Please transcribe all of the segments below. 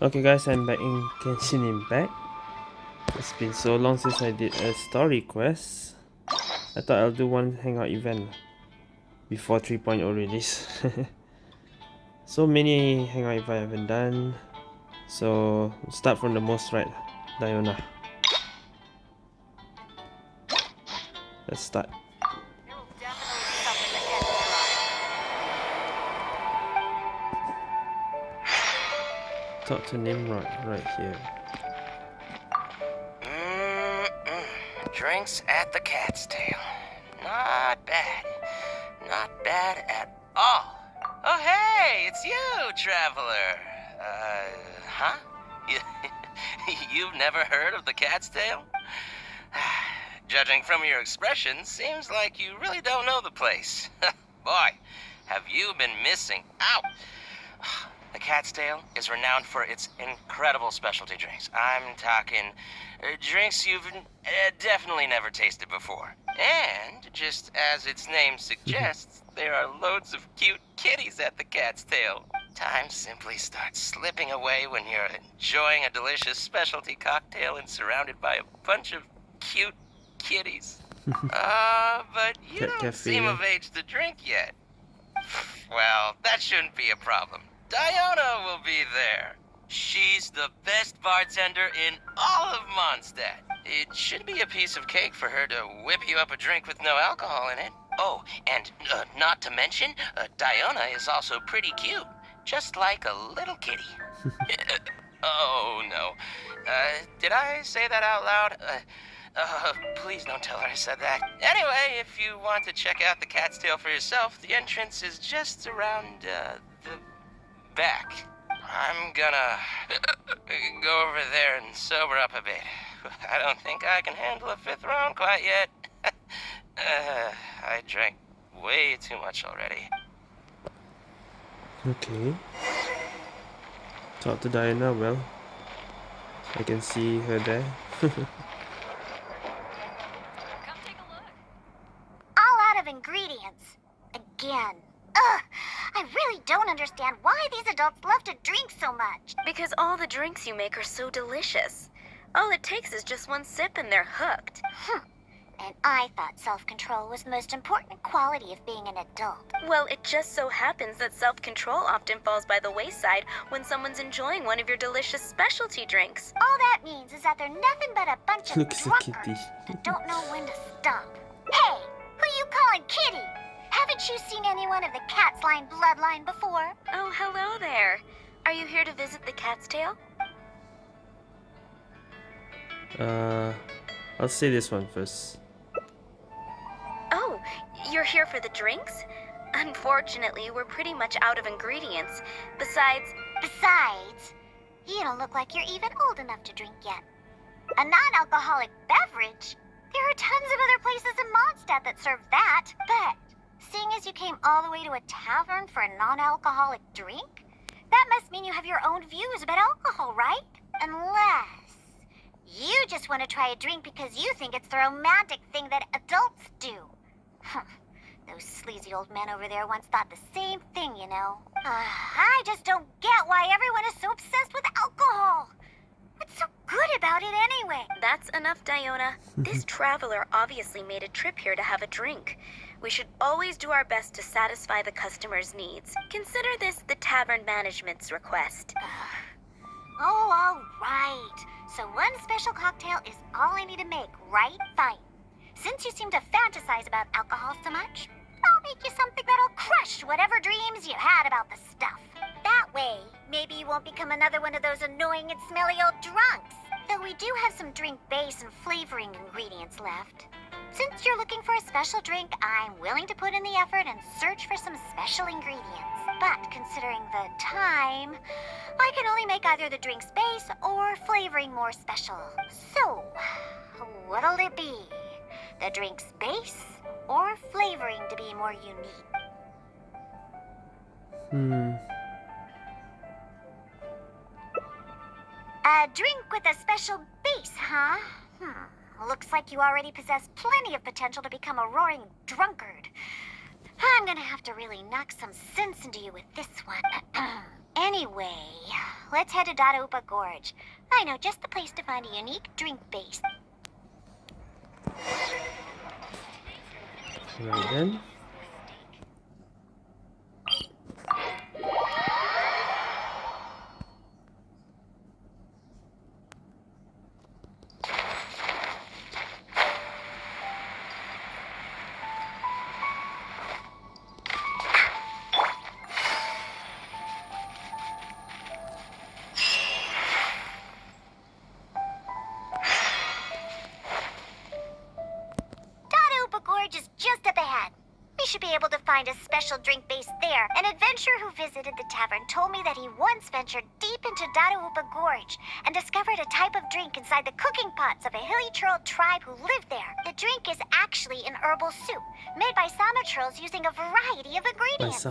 Okay guys, I'm back in Genshin Impact. It's been so long since I did a story quest. I thought I'll do one hangout event before 3.0 release. so many hangout events I haven't done. So start from the most right, Diona. Let's start. Talk to Nimrod right here. Drinks at the Cat's Tail. Not bad. Not bad at all. Oh, hey, it's you, traveler. Uh, huh? You've never heard of the Cat's Tail? Judging from your expression, seems like you really don't know the place. Boy, have you been missing out. The Cat's Tail is renowned for its incredible specialty drinks. I'm talking uh, drinks you've uh, definitely never tasted before. And, just as its name suggests, there are loads of cute kitties at the Cat's Tail. Time simply starts slipping away when you're enjoying a delicious specialty cocktail and surrounded by a bunch of cute kitties. uh, but you don't seem of age to drink yet. Well, that shouldn't be a problem. Diona will be there. She's the best bartender in all of Mondstadt. It should be a piece of cake for her to whip you up a drink with no alcohol in it. Oh, and uh, not to mention, uh, Diona is also pretty cute. Just like a little kitty. oh, no. Uh, did I say that out loud? Uh, uh, please don't tell her I said that. Anyway, if you want to check out the Cat's Tail for yourself, the entrance is just around, uh, back. I'm gonna go over there and sober up a bit. I don't think I can handle a fifth round quite yet. uh, I drank way too much already. Okay. Talk to Diana, well. I can see her there. All out of ingredients. Again. Ugh! I really don't understand why these adults love to drink so much. Because all the drinks you make are so delicious. All it takes is just one sip and they're hooked. Hmm. And I thought self-control was the most important quality of being an adult. Well, it just so happens that self-control often falls by the wayside when someone's enjoying one of your delicious specialty drinks. All that means is that they're nothing but a bunch of drunkards that don't know when to stop. Hey, who are you calling kitty? Haven't you seen anyone of the Kätzlein bloodline before? Oh, hello there. Are you here to visit the Cat's Tail? Uh, I'll see this one first. Oh, you're here for the drinks? Unfortunately, we're pretty much out of ingredients. Besides... Besides, you don't look like you're even old enough to drink yet. A non-alcoholic beverage? There are tons of other places in Mondstadt that serve that, but Seeing as you came all the way to a tavern for a non-alcoholic drink? That must mean you have your own views about alcohol, right? Unless you just want to try a drink because you think it's the romantic thing that adults do. Those sleazy old men over there once thought the same thing, you know. Uh, I just don't get why everyone is so obsessed with alcohol. What's so good about it anyway? That's enough, Diona. this traveler obviously made a trip here to have a drink. We should always do our best to satisfy the customer's needs. Consider this the tavern management's request. oh, all right. So one special cocktail is all I need to make, right? Fine. Since you seem to fantasize about alcohol so much, I'll make you something that'll crush whatever dreams you had about the stuff. That way, maybe you won't become another one of those annoying and smelly old drunks. Though we do have some drink base and flavoring ingredients left. Since you're looking for a special drink, I'm willing to put in the effort and search for some special ingredients. But considering the time, I can only make either the drink's base or flavoring more special. So, what'll it be? The drink's base or flavoring to be more unique? Hmm. A drink with a special base, huh? Hmm. Looks like you already possess plenty of potential to become a roaring drunkard. I'm gonna have to really knock some sense into you with this one. anyway, let's head to Dadaupa Gorge. I know just the place to find a unique drink base. Right then. Should be able to find a special drink base there. An adventurer who visited the tavern told me that he once ventured deep into Dadaupa Gorge and discovered a type of drink inside the cooking pots of a hilichurl tribe who lived there. The drink is actually an herbal soup made by Samachurls using a variety of ingredients.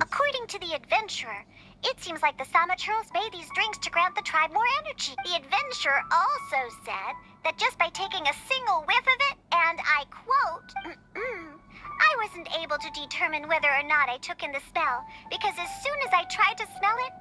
According to the adventurer, it seems like the Samachurls made these drinks to grant the tribe more energy. The adventurer also said that just by taking a single whiff of it, and I quote, I wasn't able to determine whether or not I took in the smell, because as soon as I tried to smell it,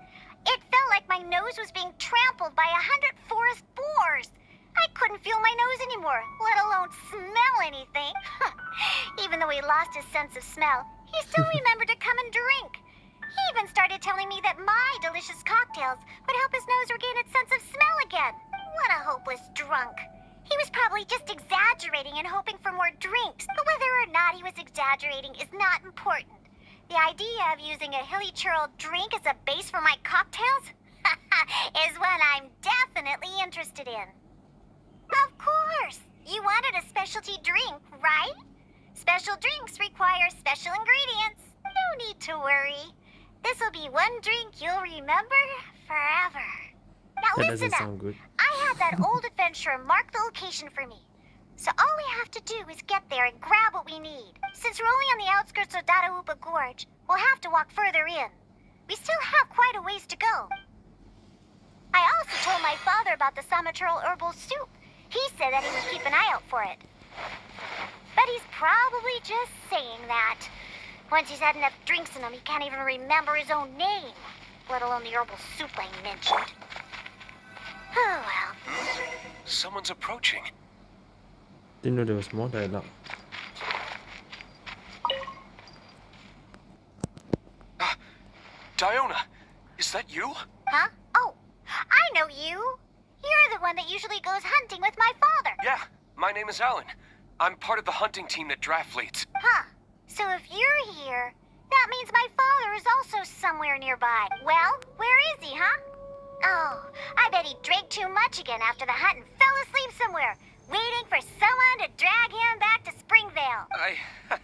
it felt like my nose was being trampled by a hundred forest boars. I couldn't feel my nose anymore, let alone smell anything. even though he lost his sense of smell, he still remembered to come and drink. He even started telling me that my delicious cocktails would help his nose regain its sense of smell again. What a hopeless drunk. He was probably just exaggerating and hoping for more drinks, but whether or not he was exaggerating is not important. The idea of using a hilichurl drink as a base for my cocktails is one I'm definitely interested in. Of course! You wanted a specialty drink, right? Special drinks require special ingredients. No need to worry. This'll be one drink you'll remember forever. Now That listen up. I had that old adventurer mark the location for me. So all we have to do is get there and grab what we need. Since we're only on the outskirts of Dadaupa Gorge, we'll have to walk further in. We still have quite a ways to go. I also told my father about the Samachurl herbal soup. He said that he would keep an eye out for it. But he's probably just saying that. Once he's had enough drinks in him, he can't even remember his own name, let alone the herbal soup I mentioned. Oh well. Someone's approaching. Didn't know there was more dialogue. Ah, Diona, is that you? Huh? Oh, I know you. You're the one that usually goes hunting with my father. Yeah, my name is Alan. I'm part of the hunting team that Draff leads. Huh. So if you're here, that means my father is also somewhere nearby. Well, where is he, huh? Oh, I bet he drank too much again after the hunt and fell asleep somewhere, waiting for someone to drag him back to Springvale. I. Uh,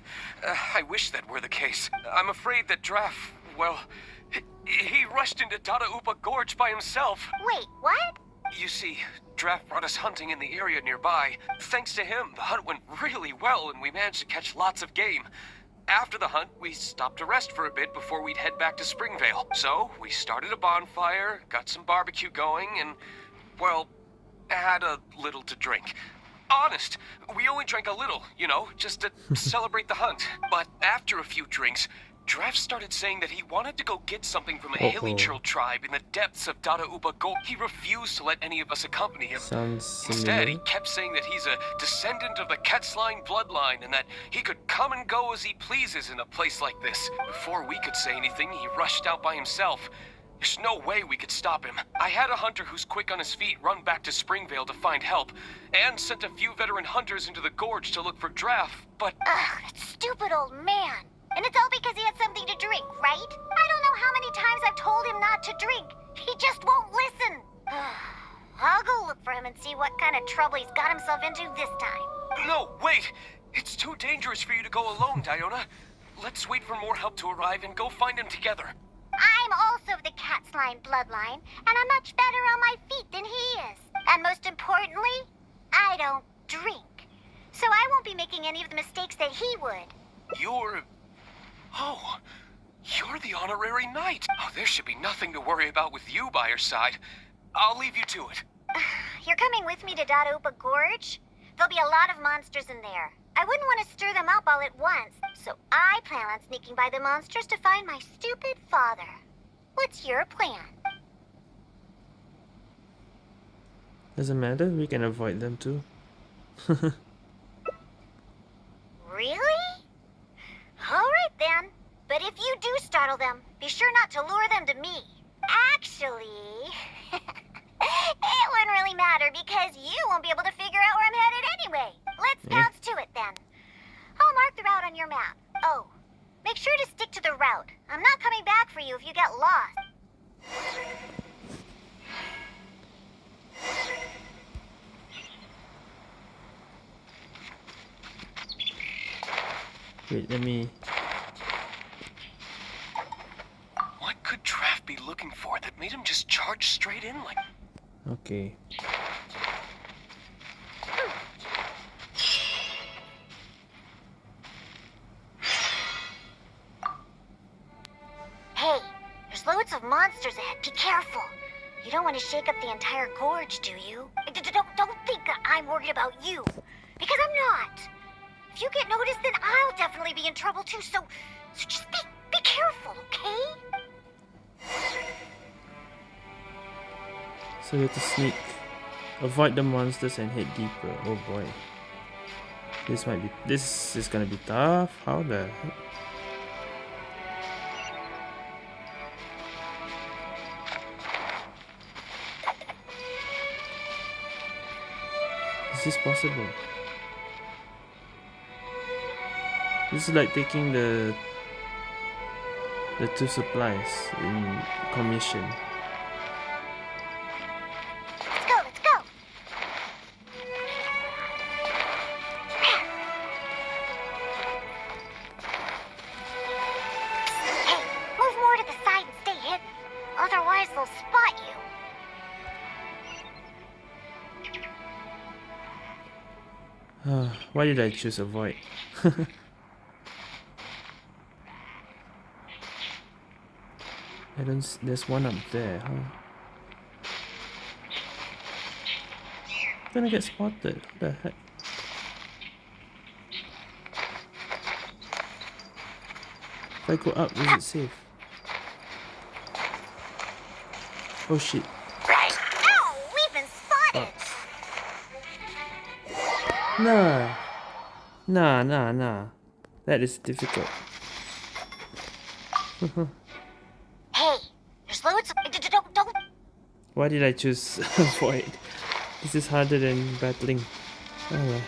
I wish that were the case. I'm afraid that Draff, well, he, he rushed into Dadaupa Gorge by himself. Wait, what? You see, Draff brought us hunting in the area nearby. Thanks to him, the hunt went really well and we managed to catch lots of game. After the hunt, we stopped to rest for a bit before we'd head back to Springvale. So, we started a bonfire, got some barbecue going, and, well, had a little to drink. Honest, we only drank a little, you know, just to celebrate the hunt. But after a few drinks, Draff started saying that he wanted to go get something from a hilly Uh-oh. Churl tribe in the depths of Dadaupa Gorge. He refused to let any of us accompany him. Sounds Instead, he kept saying that he's a descendant of the Kätzlein bloodline and that he could come and go as he pleases in a place like this. Before we could say anything, he rushed out by himself. There's no way we could stop him. I had a hunter who's quick on his feet run back to Springvale to find help, and sent a few veteran hunters into the gorge to look for Draff, but Ugh, that stupid old man. And it's all because he had something to drink, right? I don't know how many times I've told him not to drink. He just won't listen. I'll go look for him and see what kind of trouble he's got himself into this time. no, wait! It's too dangerous for you to go alone, Diona. Let's wait for more help to arrive and go find him together. I'm also of the Kätzlein bloodline, and I'm much better on my feet than he is. And most importantly, I don't drink. So I won't be making any of the mistakes that he would. You're. Oh, you're the honorary knight. Oh, there should be nothing to worry about with you by your side. I'll leave you to it. You're coming with me to Dadaupa Gorge? There'll be a lot of monsters in there. I wouldn't want to stir them up all at once, so I plan on sneaking by the monsters to find my stupid father. What's your plan? Doesn't matter, we can avoid them too. Really? Alright then. But if you do startle them, be sure not to lure them to me. Actually, it wouldn't really matter because you won't be able to figure out where I'm headed anyway. Let's Yeah. bounce to it then. I'll mark the route on your map. Oh, make sure to stick to the route. I'm not coming back for you if you get lost. Wait, let me. What could Draff be looking for that made him just charge straight in like Okay. Hey, there's loads of monsters ahead. Be careful. You don't want to shake up the entire gorge, do you? D- d- Don't, don't think that I'm worried about you. Because I'm not. If you get noticed, then I'll definitely be in trouble too, so, so just be, be careful, okay? So we have to sneak. Avoid the monsters and head deeper. Oh boy. This might be. This is gonna be tough. How the heck? Is this possible? This is like taking the the two supplies in commission. Let's go, let's go. Hey, move more to the side and stay hidden. Otherwise, they'll spot you. Why did I choose avoid? I don't. There's one up there, huh? Gonna get spotted. What the heck? If I go up, is it safe? Oh shit! Right. Ow! We've been spotted. Nah, nah, nah, nah. That is difficult. Hey, there's loads of. d- d- Don't, don't. Why did I choose avoid? This is harder than battling. Oh well.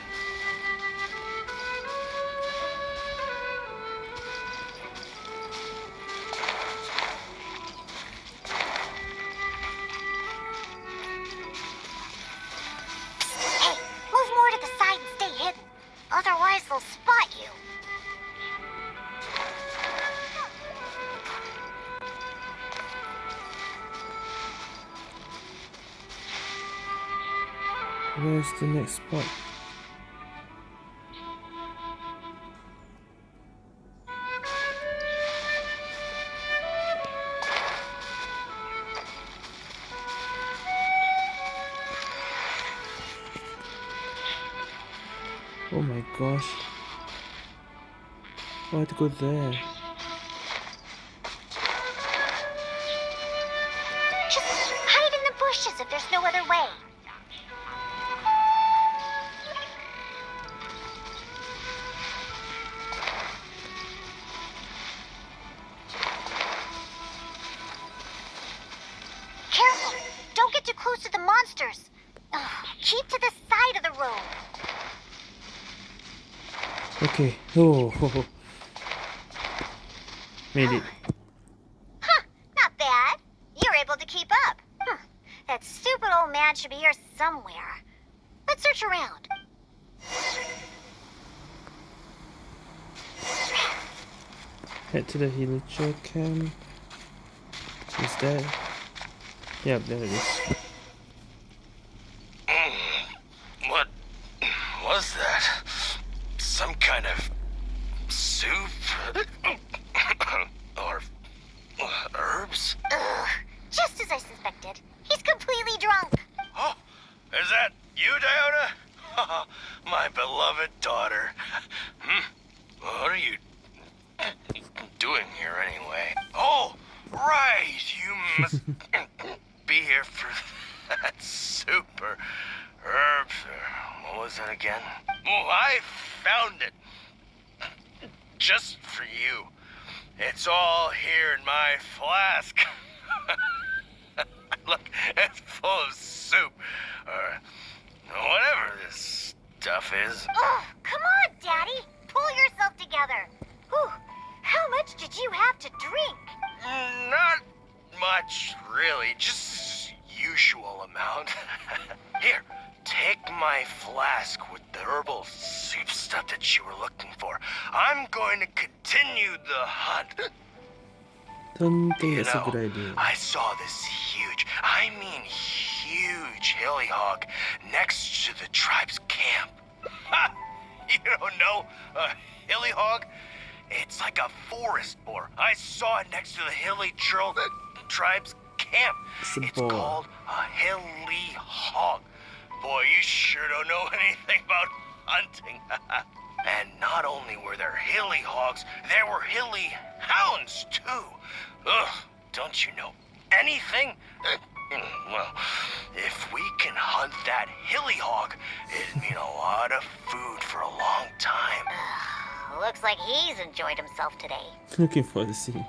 Go there? Just hide in the bushes if there's no other way. Careful! Don't get too close to the monsters. Ugh, keep to the side of the road. Okay. Oh. Made it. Huh, not bad. You're able to keep up. Huh, that stupid old man should be here somewhere. Let's search around. Head to the Hilichurl camp. Is that? Yep, there it is. Don't think You that's a good idea. I saw this huge, I mean huge hilly hog next to the tribe's camp. You don't know a hilly hog? It's like a forest boar. I saw it next to the hilichurl tribe's camp. It's It's called a hilly hog. Boy, you sure don't know anything about hunting. and not only were there hilly hogs, there were hilly hounds too. Ugh, don't you know anything? Uh, mm, well, if we can hunt that hilly hog, it'd mean a lot of food for a long time. Looks like he's enjoyed himself today. Looking for the scene.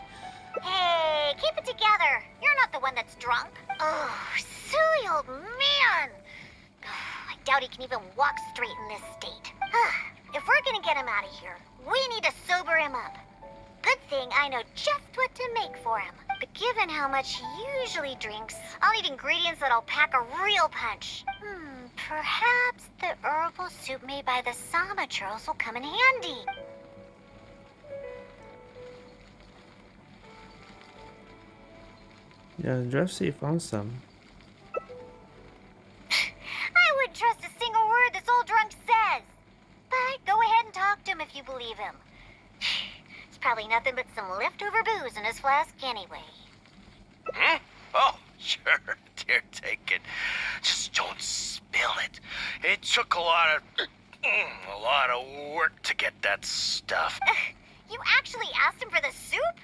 Hey, keep it together. You're not the one that's drunk. Oh, silly old man. I doubt he can even walk straight in this state. if we're gonna get him out of here, we need to sober him up. Good thing I know just what to make for him. But given how much he usually drinks, I'll need ingredients that'll pack a real punch. Hmm, perhaps the herbal soup made by the Samachurls will come in handy. Yeah, he found some. Nothing but some leftover booze in his flask anyway. Hmm? Oh, sure, dear, take it. Just don't spill it. It took a lot of, a lot of work to get that stuff. You actually asked him for the soup?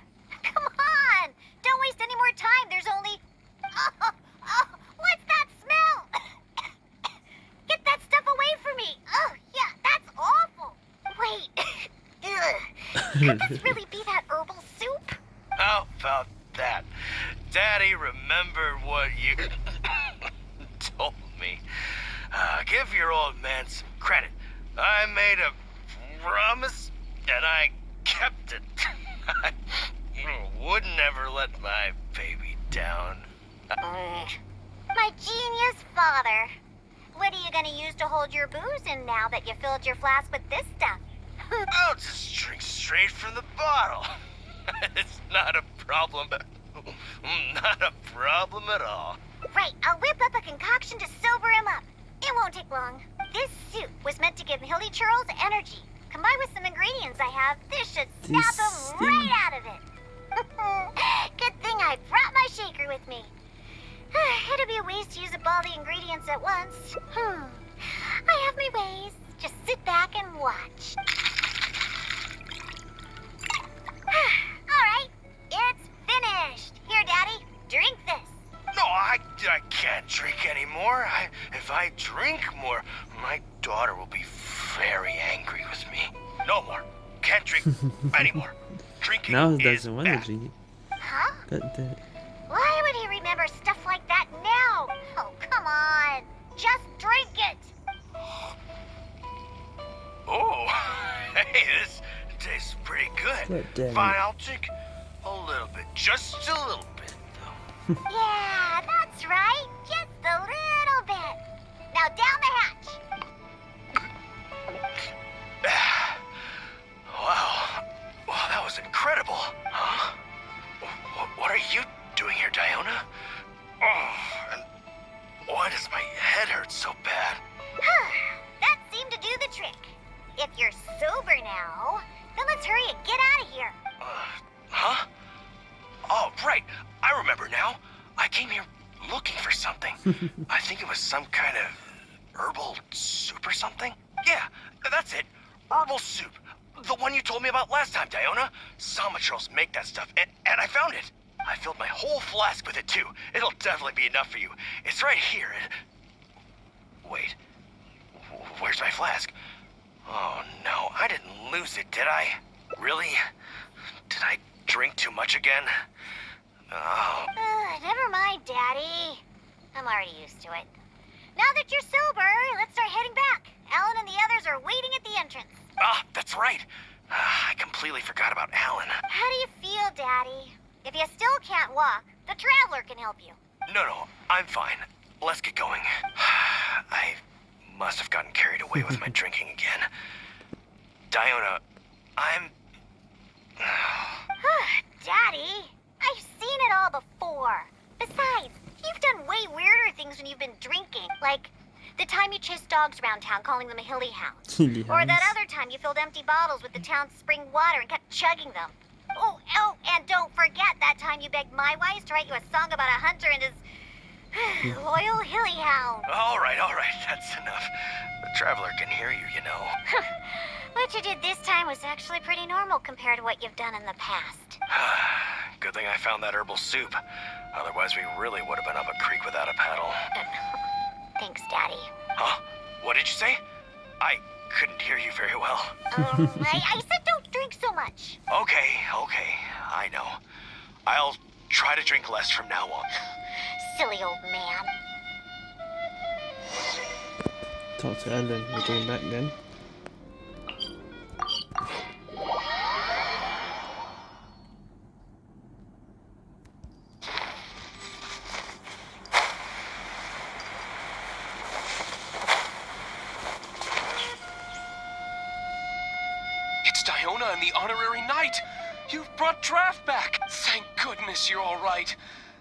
Come on! Don't waste any more time. There's only. Oh, oh, what's that smell? Get that stuff away from me. Oh, yeah, that's awful. Wait. Ugh. Could this really be that herbal soup? How about that? Daddy remembered what you told me. Uh, give your old man some credit. I made a promise and I kept it. I would never let my baby down. Mm. My genius father. What are you gonna use to hold your booze in now that you filled your flask with this stuff? I'll just drink straight from the bottle. it's not a problem. Not a problem at all. right, I'll whip up a concoction to sober him up. It won't take long. This soup was meant to give Hilichurls energy. Combined with some ingredients I have, this should snap This him thing- right out of it. Good thing I brought my shaker with me. It'll be a waste to use up all the ingredients at once. Hmm. I have my ways. Just sit back and watch. Can't drink anymore. I, if I drink more, my daughter will be very angry with me. No more. Can't drink anymore. Drinking now he is doesn't want to drink it. Huh? God damn it. Why would he remember stuff like that now? Oh, come on. Just drink it. Oh, hey, this tastes pretty good. Fine. I'll drink a little bit, just a little bit, though. Yeah, that's right. Just a little bit. Now down the hatch. wow, wow, that was incredible, huh? Wh- What are you doing here, Diona? Oh, and why does my head hurt so bad? that seemed to do the trick. If you're sober now, then let's hurry and get out of here. Uh, huh? Oh, right. I remember now. I came here looking for something. I think it was some kind of herbal soup or something. Yeah, that's it. Herbal soup. The one you told me about last time, Diona. Samachurls make that stuff, and, and I found it. I filled my whole flask with it too. It'll definitely be enough for you. It's right here. It... Wait. Where's my flask? Oh no, I didn't lose it, did I? Really? Did I drink too much again? Oh, Ugh, never mind, Daddy. I'm already used to it. Now that you're sober, let's start heading back. Alan and the others are waiting at the entrance. ah, that's right. Ah, I completely forgot about Alan. How do you feel, Daddy? If you still can't walk, the Traveler can help you. No, no, I'm fine. Let's get going. I must have gotten carried away with my drinking again. Diona, I'm. Ah, Daddy, I've seen it all before. Besides, you've done way weirder things when you've been drinking. Like the time you chased dogs around town calling them a hilly hounds. Hilly Or that other time you filled empty bottles with the town's spring water and kept chugging them. Oh, oh, and don't forget that time you begged my wise to write you a song about a hunter and his loyal hilly hound. All right, all right, that's enough. The traveler can hear you, you know. What you did this time was actually pretty normal compared to what you've done in the past. Good thing I found that herbal soup. Otherwise, we really would have been up a creek without a paddle. Thanks, Daddy. Huh? What did you say? I couldn't hear you very well. Um, I, I said don't drink so much. Okay, okay, I know. I'll try to drink less from now on. Silly old man. Talk to Ellen. We're going back then. It's Diona and the honorary knight. You've brought Draff back. Thank goodness you're all right.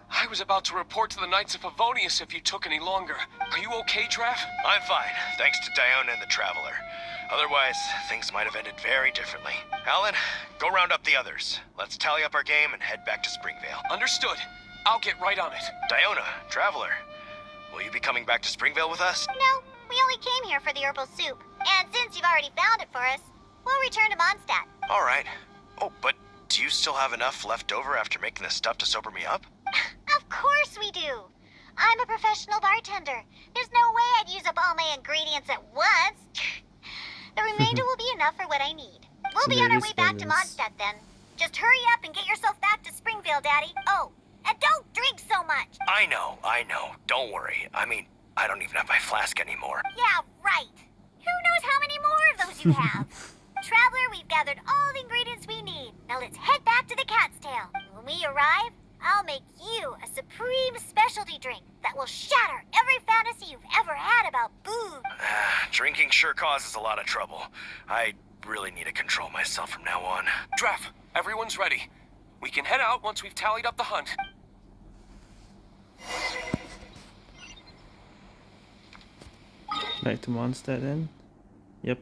I was about to report to the Knights of Favonius if you took any longer. Are you okay, Draff? I'm fine, thanks to Diona and the Traveler. Otherwise, things might have ended very differently. Alan, go round up the others. Let's tally up our game and head back to Springvale. Understood. I'll get right on it. Diona, Traveler, will you be coming back to Springvale with us? No, we only came here for the herbal soup. And since you've already found it for us, we'll return to Mondstadt. All right. Oh, but do you still have enough left over after making the stuff to sober me up? Of course we do. I'm a professional bartender. There's no way I'd use up all my ingredients at once. The remainder will be enough for what I need. We'll So be on our is way back to balance. Mondstadt then. Just hurry up and get yourself back to Springvale, Daddy. Oh, and don't drink so much. I know, I know. Don't worry. I mean, I don't even have my flask anymore. Yeah, right. Who knows how many more of those you have? Traveler, we've gathered all the ingredients we need. Now let's head back to the Cat's Tail. When we arrive, I'll make you a supreme specialty drink that will shatter every fantasy you've ever had about booze. Ah, drinking sure causes a lot of trouble. I really need to control myself from now on. Draff, everyone's ready. We can head out once we've tallied up the hunt. Back to Mondstadt then. Yep.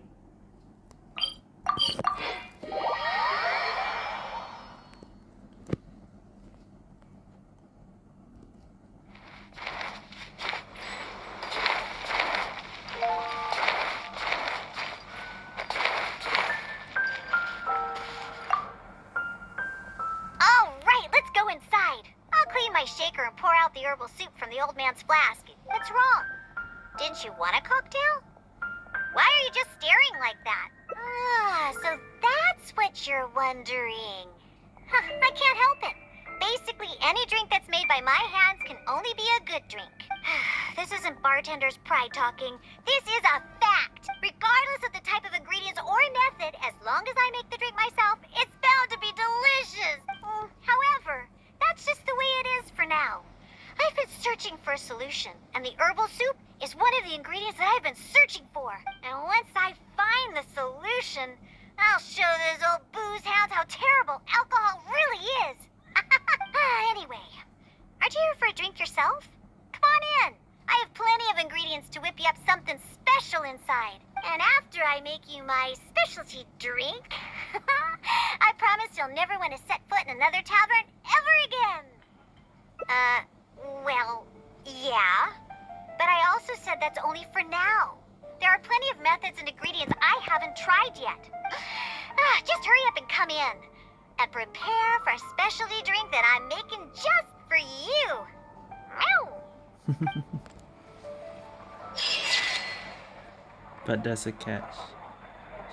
There's a catch.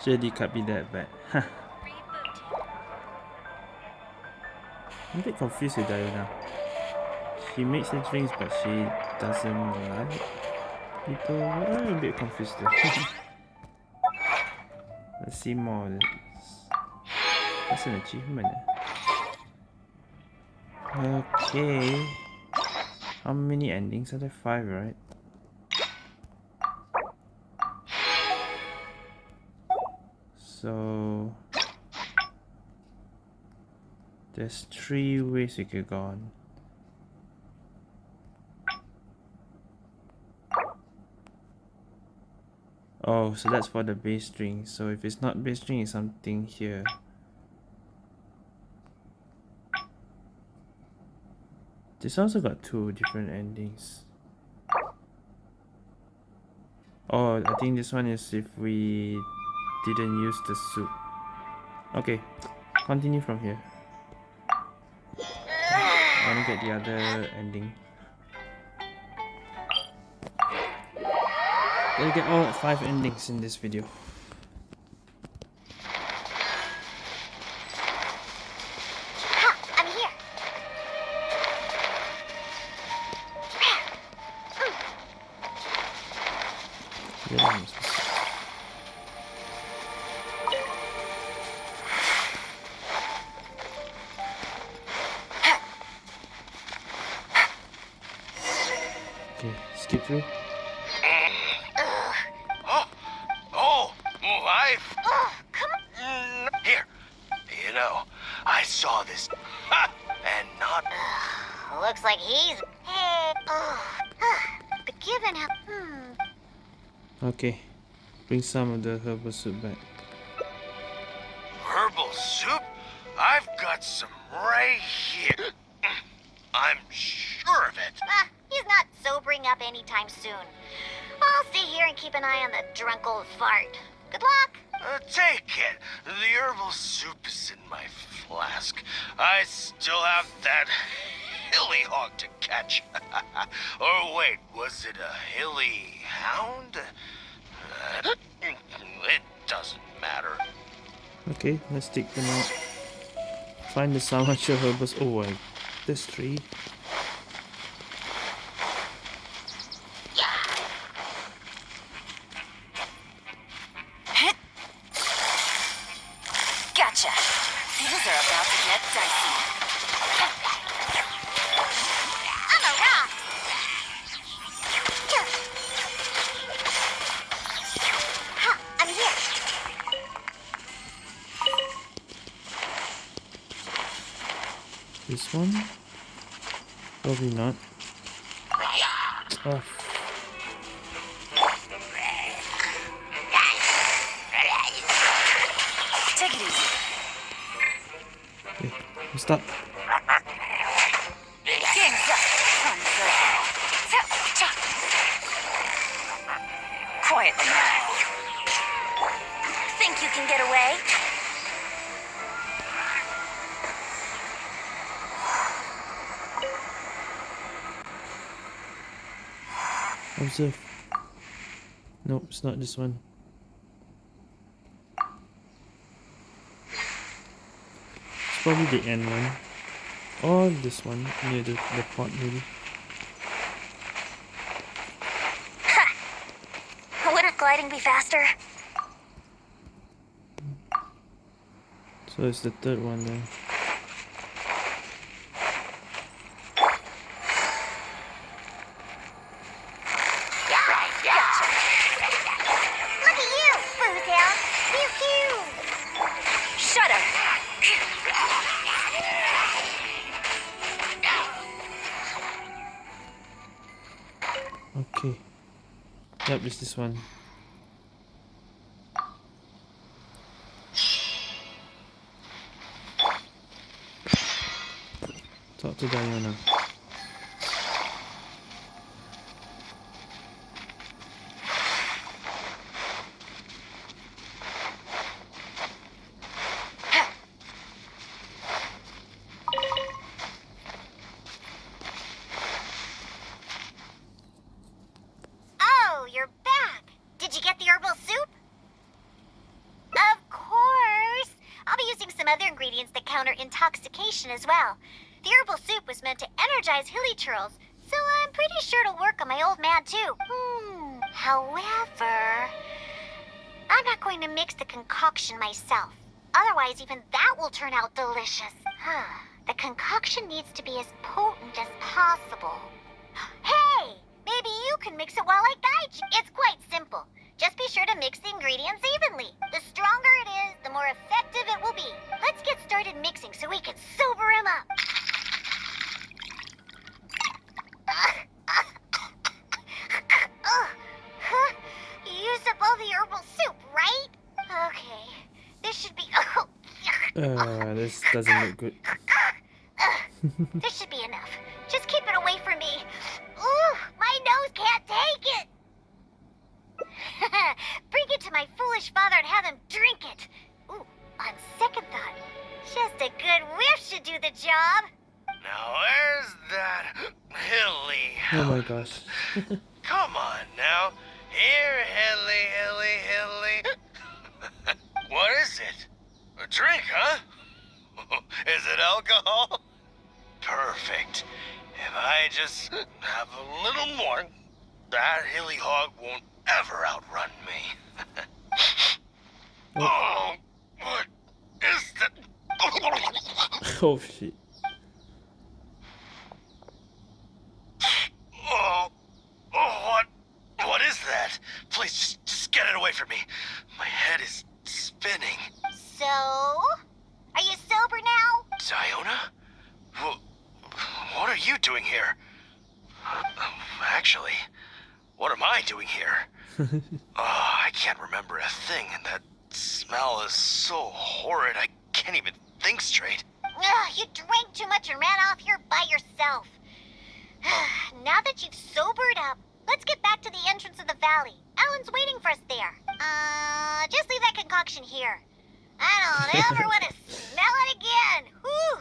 Surely can't be that bad. I'm a bit confused with Diana. She makes the drinks but she doesn't like people. I'm a bit confused. Let's see more of this. That's an achievement. eh? Okay. How many endings are there? Five, right? So there's three ways we could go on. Oh, so that's for the bass string. So if it's not bass string, it's something here. This also got two different endings. Oh, I think this one is if we didn't use the soup. Okay, continue from here. I want to get the other ending. Gotta get all five endings in this video. Some of the herbal soup back. Okay, let's take them out. Find the Samacha herbals. Oh, I, there's three. Stop. Game's up. Fun circle. Quietly now. Think you can get away? Observe. Nope, it's not this one. Probably the end one. Or this one, near the, the pot maybe. Wouldn't gliding be faster? So it's the third one then. This one. Talk to Diana. ingredients that counter as well. The herbal soup was meant to energize hilichurls, so I'm pretty sure it'll work on my old man too. Hmm. However, I'm not going to mix the concoction myself. Otherwise, even that will turn out delicious. Huh. The concoction needs to be as potent as possible. Hey! Maybe you can mix it while I doesn't look good. this should be enough. Just keep it away from me. Ooh, my nose can't take it. Bring it to my foolish father and have him drink it. Ooh, on second thought, just a good whiff should do the job. Now, where's that hilly? Oh my gosh. Come on now. Here, hilly, hilly, hilly. what is it? A drink, huh? is it alcohol? Perfect. If I just have a little more, that hilly hog won't ever outrun me. oh, what is that? oh shit. Oh, oh, what, what is that? Please, just, just get it away from me. My head is spinning. So, are you sober now? Diona? Wh- what are you doing here? Actually, what am I doing here? oh, I can't remember a thing, and that smell is so horrid I can't even think straight. Ugh, you drank too much and ran off here by yourself. now that you've sobered up, let's get back to the entrance of the valley. Alan's waiting for us there. Uh, just leave that concoction here. I don't ever want to smell it again. Whew.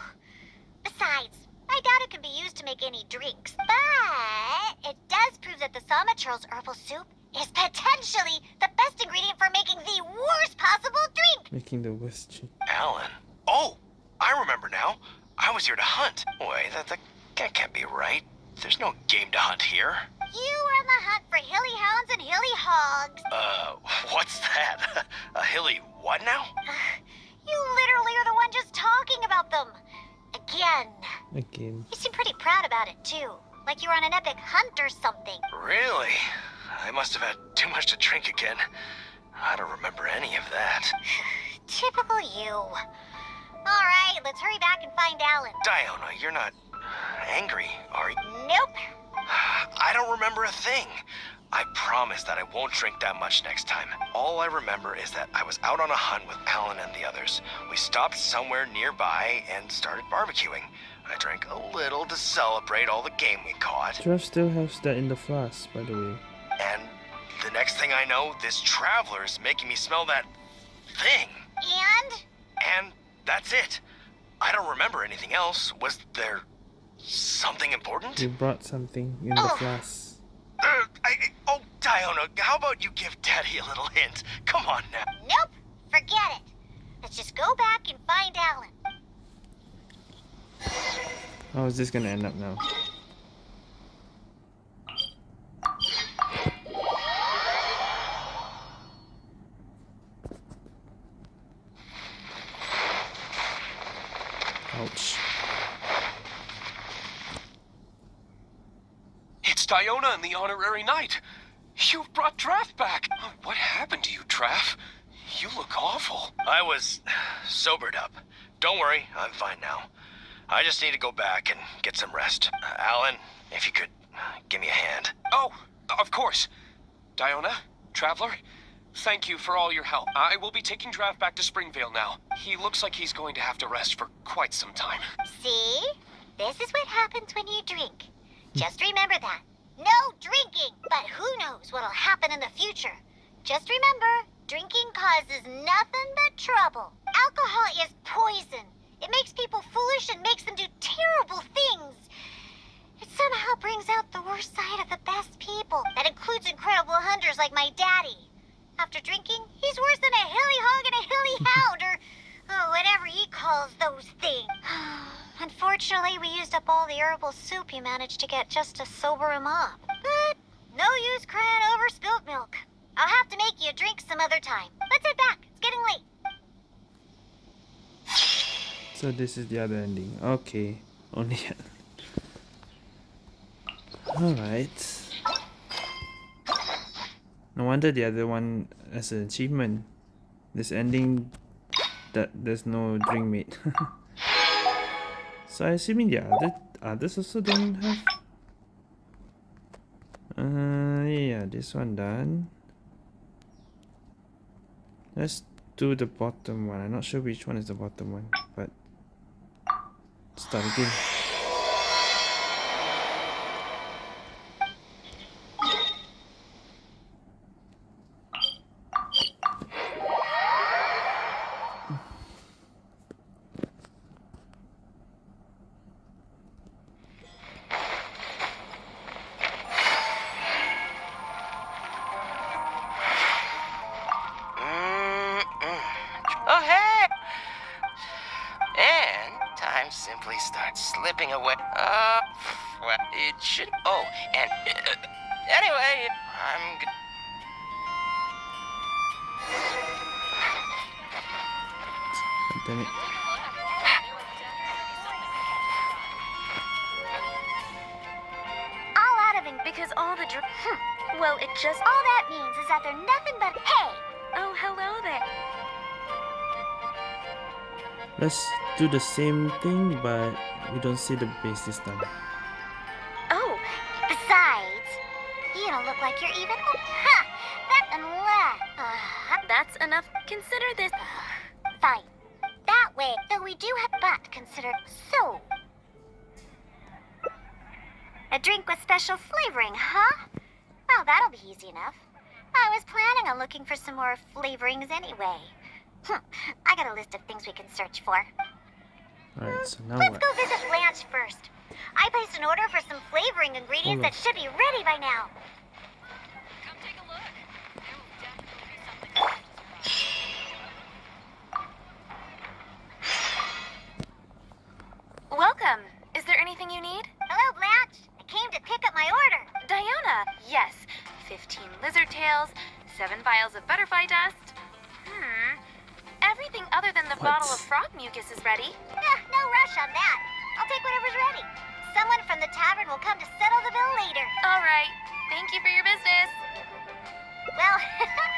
Besides, I doubt it can be used to make any drinks. But it does prove that the Samachurl's herbal soup is potentially the best ingredient for making the worst possible drink. Making the worst drink. Alan? Oh, I remember now. I was here to hunt. Wait, that, that, that can't be right. There's no game to hunt here. You were on the hunt for hilly hounds and hilly hogs. Uh, what's that? A hilly what now? You literally are the one just talking about them. Again. Again. You seem pretty proud about it, too. Like you were on an epic hunt or something. Really? I must have had too much to drink again. I don't remember any of that. Typical you. Alright, let's hurry back and find Alan. Diona, you're not angry, are you? Nope. I don't remember a thing. I promise that I won't drink that much next time. All I remember is that I was out on a hunt with Alan and the others. We stopped somewhere nearby and started barbecuing. I drank a little to celebrate all the game we caught. Jeff still has that in the flask, by the way. And the next thing I know, this traveler is making me smell that thing. And? And that's it. I don't remember anything else. Was there something important? You brought something in the Oh. flask. Uh, I, I- oh, Diona, how about you give Daddy a little hint? Come on now. Nope. Forget it. Let's just go back and find Alan. How is this gonna end up now? Ouch. It's Diona and the Honorary Knight. You brought Draff back. What happened to you, Draff? You look awful. I was sobered up. Don't worry, I'm fine now. I just need to go back and get some rest. Uh, Alan, if you could uh, give me a hand. Oh, of course. Diona, Traveler, thank you for all your help. I will be taking Draff back to Springvale now. He looks like he's going to have to rest for quite some time. See? This is what happens when you drink. Just remember that. No drinking! But who knows what'll happen in the future. Just remember, drinking causes nothing but trouble. Alcohol is poison. It makes people foolish and makes them do terrible things. It somehow brings out the worst side of the best people. That includes incredible hunters like my daddy. After drinking, he's worse than a hilly hog and a hilly hound, or oh, whatever he calls Unfortunately, we used up all the herbal soup you managed to get just to sober him up. But no use crying over spilt milk. I'll have to make you a drink some other time. Let's head back. It's getting late. So this is the other ending. Okay. Only Alright. No wonder the other one as an achievement. This ending that there's no drink made. so I assuming the other others also don't have uh yeah this one done. Let's do the bottom one. I'm not sure which one is the bottom one, but start again. Well, it just. All that means is that they're nothing but hey. Oh, hello there. Let's do the same thing, but we don't see the base this time. Oh, Besides, you don't look like you're even. Ha! That unless. Uh, that's enough. Consider this. fine. That way, though we do have but consider so. A drink with special flavoring, huh? Well, that'll be easy enough. I was planning on looking for some more flavorings anyway. Hm, I got a list of things we can search for. Alright, so now Let's what? go visit Blanche first. I placed an order for some flavoring ingredients that should be ready by now. Welcome. Is there anything you need? Hello, Blanche. I came to pick up my order. Diana, yes. 15 lizard tails, 7 vials of butterfly dust. Hmm. Everything other than the What? bottle of frog mucus is ready. Yeah, no rush on that. I'll take whatever's ready. Someone from the tavern will come to settle the bill later. All right. Thank you for your business. Well,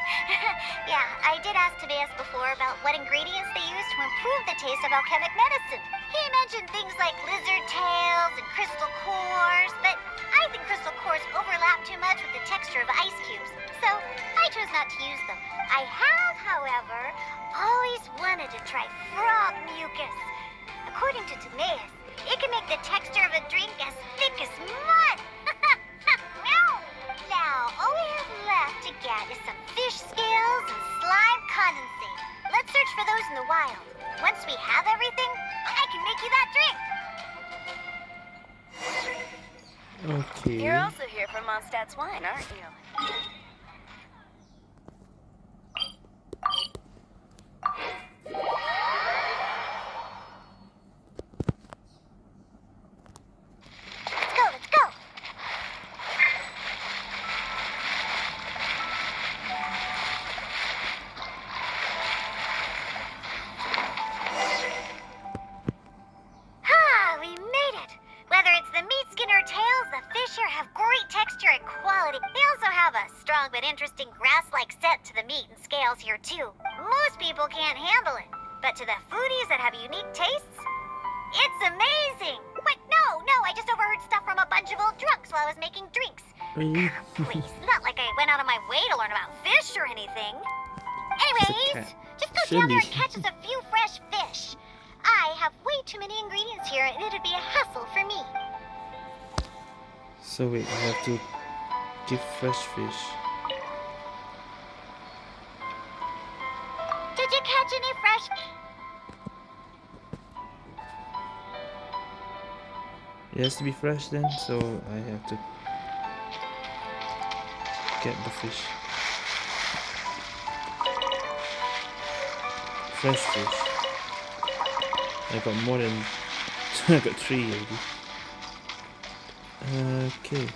yeah, I did ask Tobias before about what ingredients they use to improve the taste of alchemic medicine. He mentioned things like lizard tails and crystal cores, but I think crystal cores overlap too much with the texture of ice cubes, so I chose not to use them. I have, however, always wanted to try frog mucus. According to Timaeus, it can make the texture of a drink as thick as mud. now, all we have left to get is some fish scales and slime condensate. Let's search for those in the wild. Once we have everything, I can make you that drink. Okay. You're also here for Mondstadt's wine, aren't you? Here too. Most people can't handle it, but to the foodies that have unique tastes, it's amazing. Wait, no, no, I just overheard stuff from a bunch of old drunks while I was making drinks. Really? Mm-hmm. Please, not like I went out of my way to learn about fish or anything. Anyways, just go down there and catch us a few fresh fish. I have way too many ingredients here, and it'd be a hassle for me. So wait, I have to give fresh fish. It has to be fresh then, so I have to get the fish. Fresh fish. I got more than... I got three already. Okay.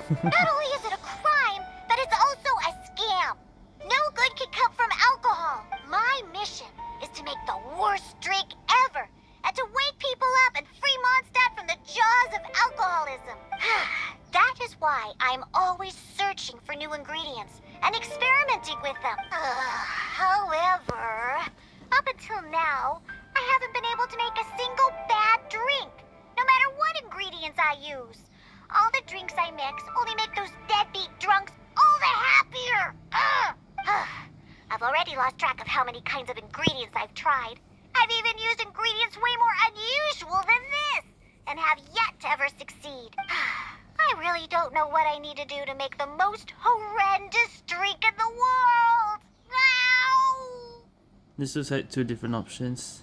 Adam. kinds of ingredients I've tried. I've even used ingredients way more unusual than this, and have yet to ever succeed. I really don't know what I need to do to make the most horrendous drink in the world. Ow! This looks like two different options.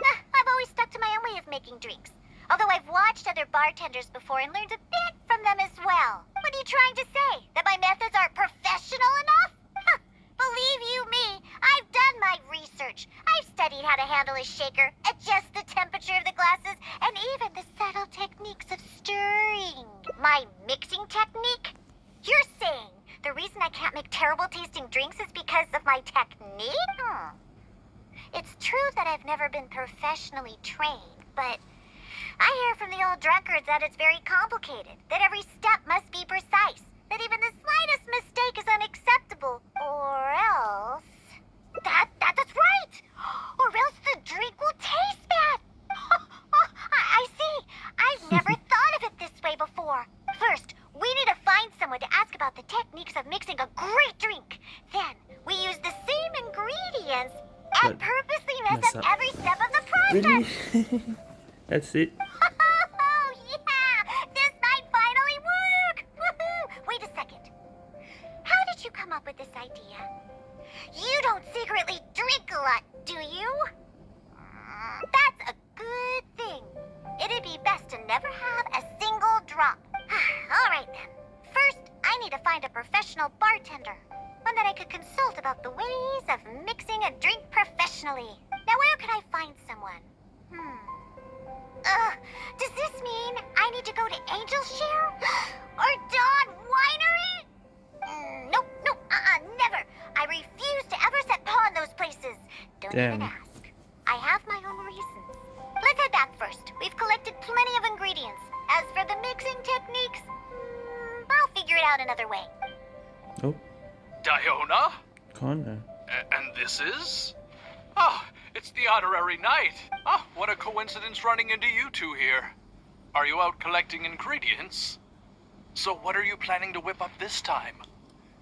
I've always stuck to my own way of making drinks. Although I've watched other bartenders before and learned a bit from them as well. What are you trying to say? That my methods aren't professional enough? Believe you me, I've done my research. I've studied how to handle a shaker, adjust the temperature of the glasses, and even the subtle techniques of stirring. My mixing technique? You're saying the reason I can't make terrible tasting drinks is because of my technique? Hmm. It's true that I've never been professionally trained, but I hear from the old drunkards that it's very complicated, that every step must be precise, that even the slightest mistake is unacceptable, or else. That, that that's right! Or else the drink will taste bad! I, I see! I've never thought of it this way before. First, we need to find someone to ask about the techniques of mixing a great drink. Then, we use the same ingredients and But purposely mess, mess up up. every step of the process. Really? That's it? Come up with this idea? You don't secretly drink a lot, do you? That's a good thing. It'd be best to never have a single drop. All right, then. First, I need to find a professional bartender. One that I could consult about the ways of mixing a drink professionally. Now, where could I find someone? Hmm. Ugh, does this mean I need to go to Angel Share? or Dawn Winery? Mm, nope, nope, uh-uh, never. I refuse to ever set paw in those places. Don't even ask. I have my own reasons. Let's head back first. We've collected plenty of ingredients. As for the mixing techniques, mm, I'll figure it out another way. Oh, Diona? Connor. A- and this is? Ah, it's the honorary knight. Ah, what a coincidence running into you two here. Are you out collecting ingredients? So what are you planning to whip up this time?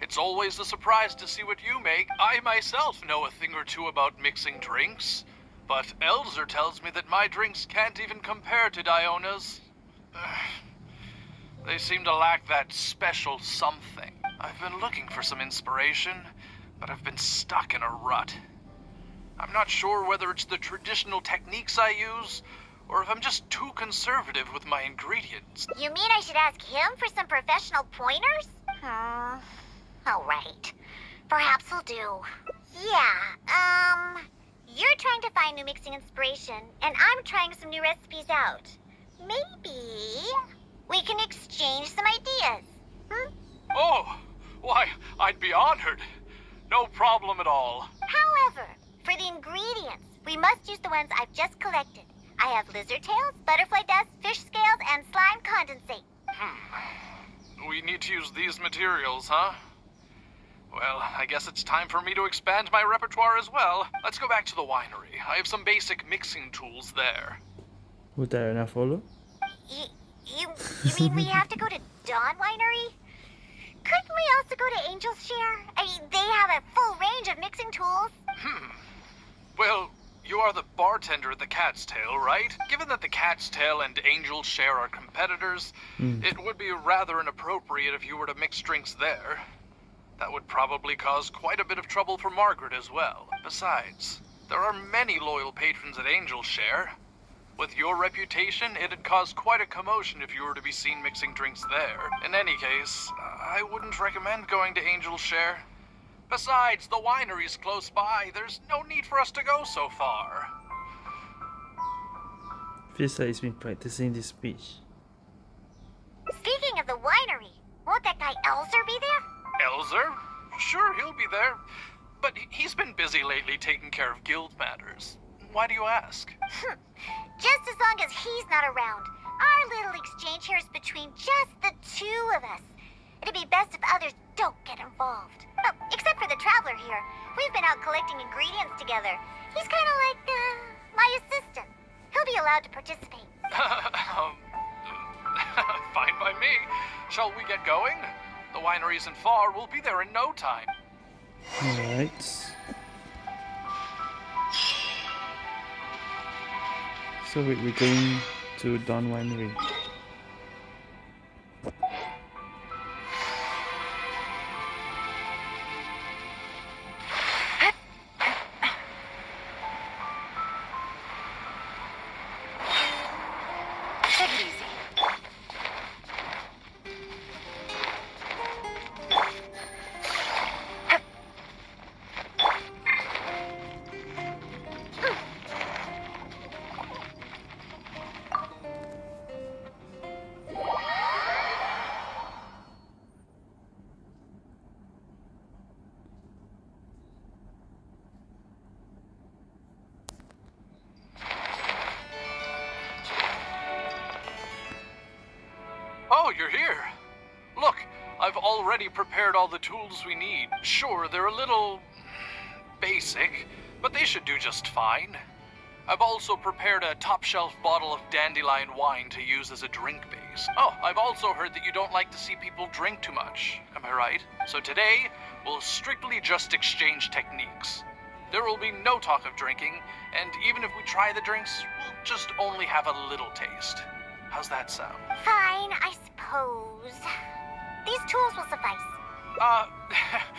It's always a surprise to see what you make. I myself know a thing or two about mixing drinks, but Elzer tells me that my drinks can't even compare to Diona's. They seem to lack that special something. I've been looking for some inspiration, but I've been stuck in a rut. I'm not sure whether it's the traditional techniques I use, or if I'm just too conservative with my ingredients. You mean I should ask him for some professional pointers? Hmm. All right. Perhaps we'll do. Yeah, um... You're trying to find new mixing inspiration, and I'm trying some new recipes out. Maybe... we can exchange some ideas. Hmm? Oh, why, I'd be honored. No problem at all. However, for the ingredients, we must use the ones I've just collected. I have lizard tails, butterfly dust, fish scales, and slime condensate. Hmm. We need to use these materials, huh? Well, I guess it's time for me to expand my repertoire as well. Let's go back to the winery. I have some basic mixing tools there. Would that enough follow? You, you, you mean we have to go to Dawn Winery? Couldn't we also go to Angel's Share? I mean, they have a full range of mixing tools. Hmm. Well, you are the bartender at the Cat's Tail, right? Given that the Cat's Tail and Angel's Share are competitors, it would be rather inappropriate if you were to mix drinks there. That would probably cause quite a bit of trouble for Margaret as well. Besides, there are many loyal patrons at Angel Share. With your reputation, it'd cause quite a commotion if you were to be seen mixing drinks there. In any case, I wouldn't recommend going to Angel Share. Besides, the winery's close by. There's no need for us to go so far. Feels like he's been practicing this speech. Speaking of the winery, won't that guy Elzer be there? Elzer? Sure, he'll be there. But he- he's been busy lately taking care of guild matters. Why do you ask? Just as long as he's not around. Our little exchange here is between just the two of us. It'd be best if others don't get involved. Oh, except for the traveler here. We've been out collecting ingredients together. He's kind of like, uh, my assistant. He'll be allowed to participate. um, fine by me. Shall we get going? The winery isn't far. We'll be there in no time. Alright. So we- we're going to Dawn Winery. Tools we need. Sure, they're a little basic, but they should do just fine. I've also prepared a top shelf bottle of dandelion wine to use as a drink base. Oh, I've also heard that you don't like to see people drink too much. Am I right? So today, we'll strictly just exchange techniques. There will be no talk of drinking, and even if we try the drinks, we'll just only have a little taste. How's that sound? Fine, I suppose. These tools will suffice. Uh,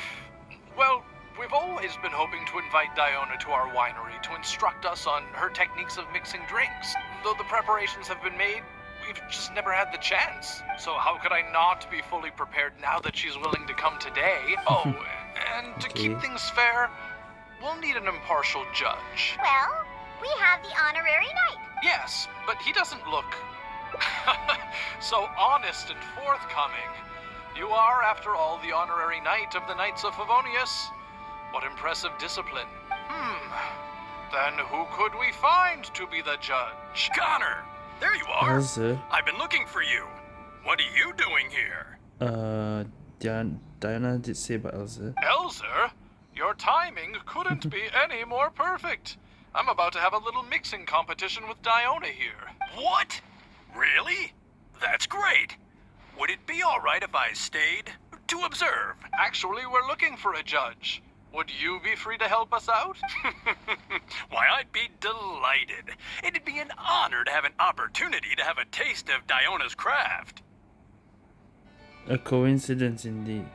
well, we've always been hoping to invite Diona to our winery to instruct us on her techniques of mixing drinks. Though the preparations have been made, we've just never had the chance. So how could I not be fully prepared now that she's willing to come today? Oh, and to keep things fair, we'll need an impartial judge. Well, we have the honorary knight. Yes, but he doesn't look so honest and forthcoming. You are, after all, the honorary knight of the Knights of Favonius. What impressive discipline. Hmm. Then who could we find to be the judge? Connor, there you are. Elsa. I've been looking for you. What are you doing here? Uh, Diana, Diana did say about Elsa. Elzer, your timing couldn't be any more perfect. I'm about to have a little mixing competition with Diona here. What? Really? That's great. Would it be all right if I stayed to observe? Actually, we're looking for a judge. Would you be free to help us out? Why, I'd be delighted. It'd be an honor to have an opportunity to have a taste of Diona's craft. A coincidence indeed.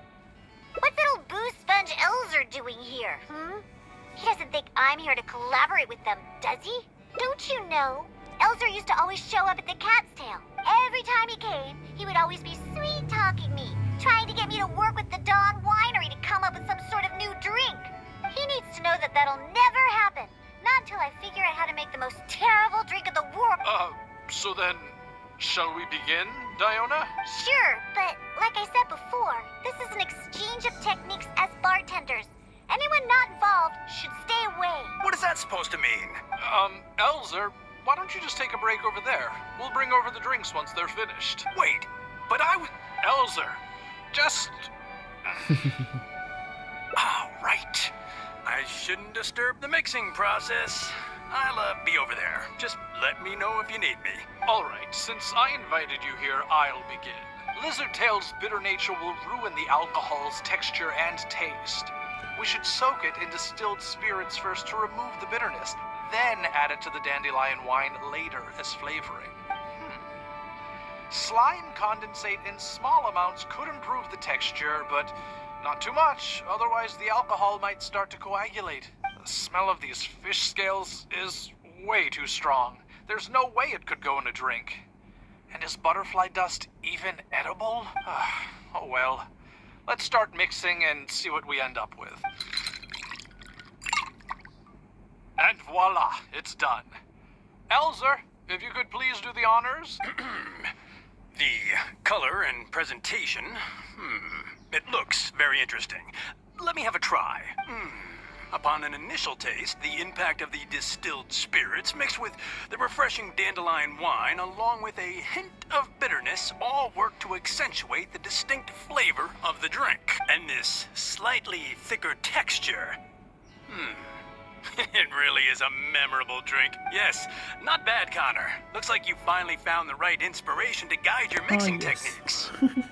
What little boo sponge Elzer doing here, hmm? He doesn't think I'm here to collaborate with them, does he? Don't you know? Elzer used to always show up at the cat's tail. Every time he came, he would always be sweet talking me, trying to get me to work with the Dawn Winery to come up with some sort of new drink. He needs to know that that'll never happen. Not until I figure out how to make the most terrible drink of the world. Uh, so then, shall we begin, Diona? Sure, but like I said before, this is an exchange of techniques as bartenders. Anyone not involved should stay away. What is that supposed to mean? Um, Elzer, why don't you just take a break over there? We'll bring over the drinks once they're finished. Wait, but I was. Elzer, just. All right. I shouldn't disturb the mixing process. I'll uh, be over there. Just let me know if you need me. Alright, since I invited you here, I'll begin. Lizard Tail's bitter nature will ruin the alcohol's texture and taste. We should soak it in distilled spirits first to remove the bitterness, then add it to the dandelion wine later as flavoring. Hmm. Slime condensate in small amounts could improve the texture, but not too much, otherwise the alcohol might start to coagulate. The smell of these fish scales is way too strong. There's no way it could go in a drink. And is butterfly dust even edible? Ah, oh well. Let's start mixing and see what we end up with. And voila, it's done. Elzer, if you could please do the honors. The color and presentation. Hmm. It looks very interesting. Let me have a try. Hmm. Upon an initial taste, the impact of the distilled spirits mixed with the refreshing dandelion wine, along with a hint of bitterness, all work to accentuate the distinct flavor of the drink. And this slightly thicker texture. Hmm. it really is a memorable drink. Yes, not bad, Connor. Looks like you finally found the right inspiration to guide your mixing yes. techniques.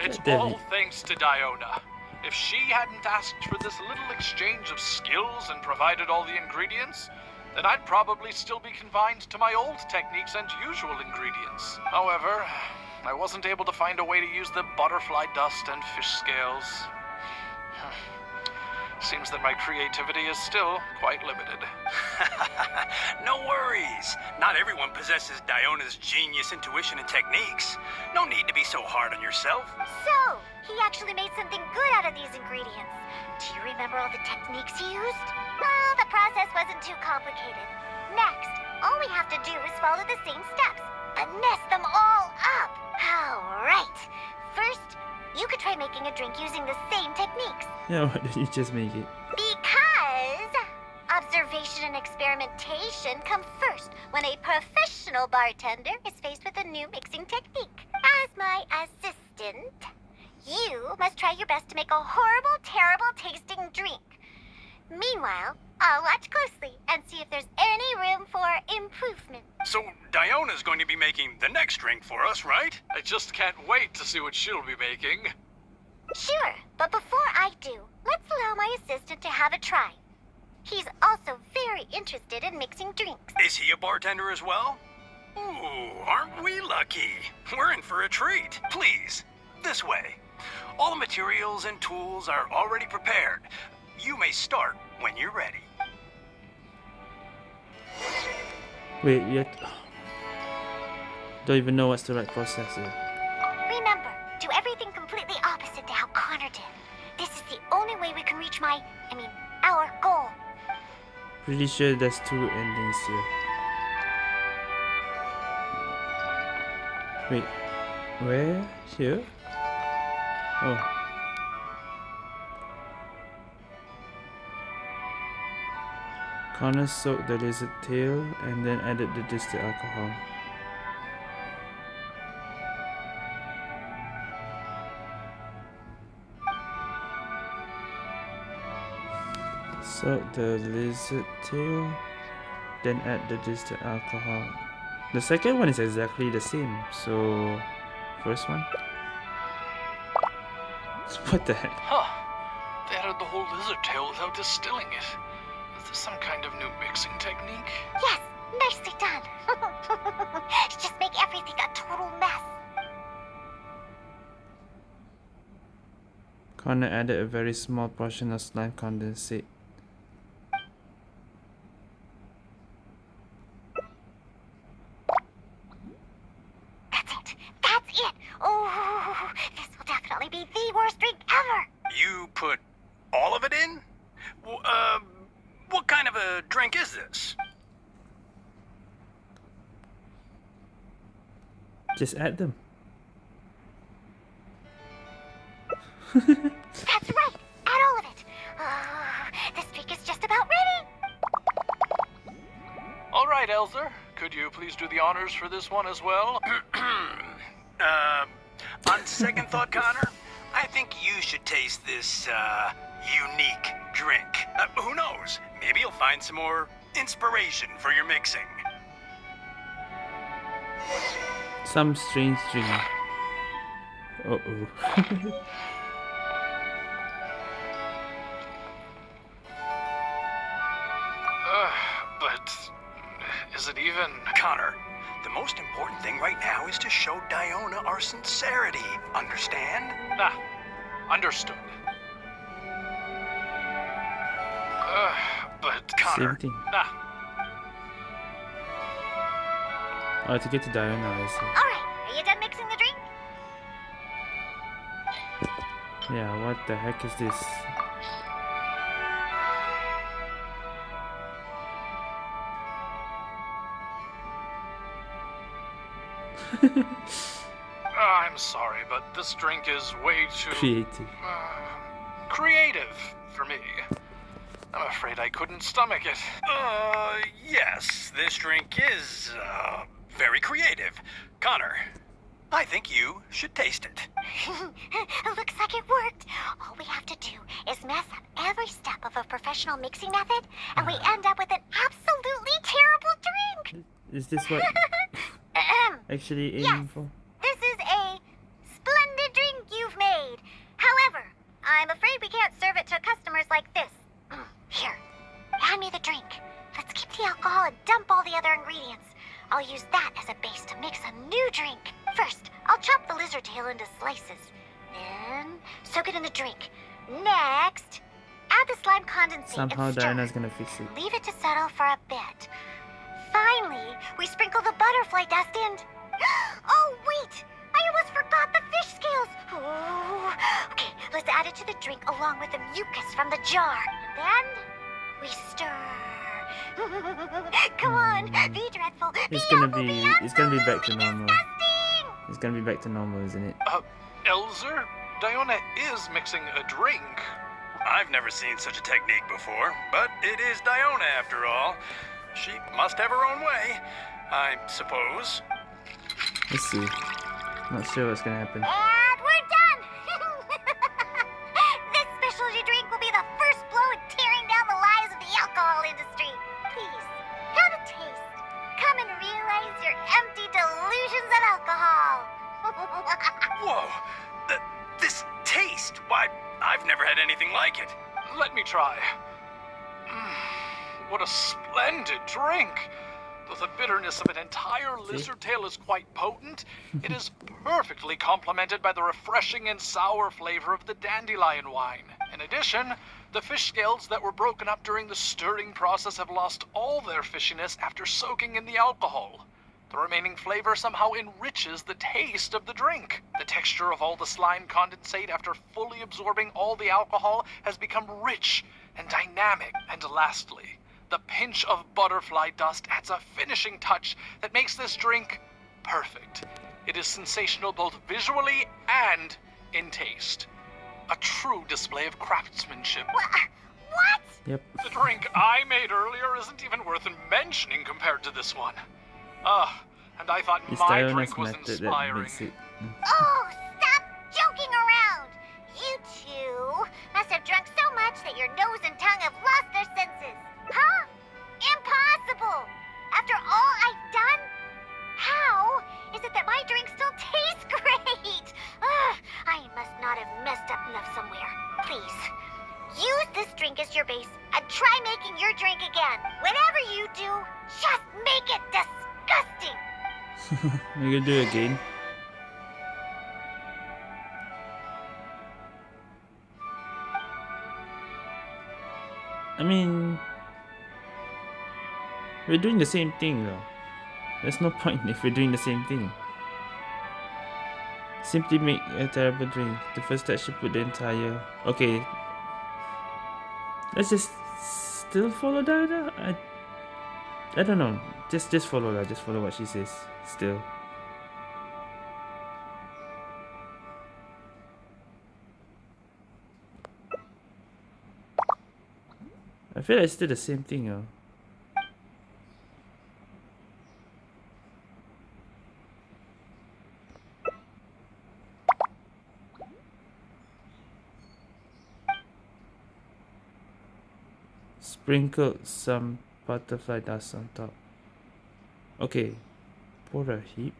It's all thanks to Diona. If she hadn't asked for this little exchange of skills and provided all the ingredients, then I'd probably still be confined to my old techniques and usual ingredients. However, I wasn't able to find a way to use the butterfly dust and fish scales. Seems that my creativity is still quite limited. no worries. Not everyone possesses Diona's genius intuition and techniques. No need to be so hard on yourself. So, he actually made something good out of these ingredients. Do you remember all the techniques he used? Well, the process wasn't too complicated. Next, all we have to do is follow the same steps, but mess them all up. All right. First, you could try making a drink using the same techniques. Yeah, why don't you just make it? Because observation and experimentation come first when a professional bartender is faced with a new mixing technique. As my assistant, You must try your best to make a horrible, terrible tasting drink. Meanwhile, I'll watch closely and see if there's any room for improvement. So, Diona's going to be making the next drink for us, right? I just can't wait to see what she'll be making. Sure, but before I do, let's allow my assistant to have a try. He's also very interested in mixing drinks. Is he a bartender as well? Ooh, aren't we lucky? We're in for a treat. Please, this way. All the materials and tools are already prepared. You may start when you're ready. Wait, yet. Don't even know what's the right process here. Remember, do everything completely opposite to how Connor did. This is the only way we can reach my, I mean, our goal. Pretty sure there's two endings here. Wait, where? Here? Oh. Connor soaked the lizard tail and then added the distilled alcohol. Soak the lizard tail, then add the distilled alcohol. The second one is exactly the same, so first one. What the heck? Huh. They added the whole lizard tail without distilling it. Is this some kind of new mixing technique? Yes, nicely done. Just make everything a total mess. Connor added a very small portion of slime condensate. That's it. That's it. Oh, this will definitely be the worst drink ever. You put all of it in? W- Uh, what kind of a drink is this? Just add them. That's right. Add all of it. This drink is just about ready. All right, Elzer. Could you please do the honors for this one as well? uh, on second thought, Connor, I think you should taste this, uh, unique drink. Uh, who knows? Maybe you'll find some more inspiration for your mixing. Some strange dream. Uh Oh, to get to Diana, I see. All right. Are you done mixing the drink? Yeah, what the heck is this? I'm sorry, but this drink is way too Creative. uh, creative for me. I'm afraid I couldn't stomach it. Uh, yes, this drink is, uh, very creative. Connor, I think you should taste it. Looks like it worked. All we have to do is mess up every step of a professional mixing method, and we end up with an absolutely terrible drink. Is this what Ahem. actually Yes. aiming for? This is a splendid drink you've made. However, I'm afraid we can't serve it to customers like this. Mm, Here, hand me the drink. Let's keep the alcohol and dump all the other ingredients. I'll use that as a base to mix a new drink. First, I'll chop the lizard tail into slices. Then, soak it in the drink. Next, add the slime condensate Somehow and stir. Diana's gonna fix it. Leave it to settle for a bit. Finally, we sprinkle the butterfly dust and. Oh, wait! I almost forgot the fish scales! Ooh. Okay, let's add it to the drink along with the mucus from the jar. And then we stir. Come on, be dreadful. It's be gonna be- be it's gonna be back to normal. disgusting! It's gonna be back to normal, isn't it? Uh, Elzer, Diona is mixing a drink. I've never seen such a technique before, but it is Diona after all. She must have her own way, I suppose. Let's see. Not sure what's gonna happen. And we're done! Tons of alcohol. Whoa! Th- this taste, why, I've never had anything like it. Let me try. Mm, what a splendid drink! Though the bitterness of an entire lizard tail is quite potent, it is perfectly complemented by the refreshing and sour flavor of the dandelion wine. In addition, the fish scales that were broken up during the stirring process have lost all their fishiness after soaking in the alcohol. The remaining flavor somehow enriches the taste of the drink. The texture of all the slime condensate after fully absorbing all the alcohol has become rich and dynamic. And lastly, the pinch of butterfly dust adds a finishing touch that makes this drink perfect. It is sensational both visually and in taste. A true display of craftsmanship. what? Yep. The drink I made earlier isn't even worth mentioning compared to this one. Ah, and I thought It's my drink was method that inspiring. it. Oh, stop joking around. You two must have drunk so much that your nose and tongue have lost their senses. Huh? Impossible. After all I've done? How is it that my drink still tastes great? Ugh, I must not have messed up enough somewhere. Please, use this drink as your base and try making your drink again. Whatever you do, just make it disgusting. We're gonna do it again. I mean, we're doing the same thing though. There's no point if we're doing the same thing. Simply make a terrible drink. The first step should put the entire. Okay. Let's just still follow Diana. I, I don't know. Just just follow her. Just follow what she says. Still. I feel like it's still the same thing, yo. Sprinkle some butterfly dust on top. Okay, pour a heap.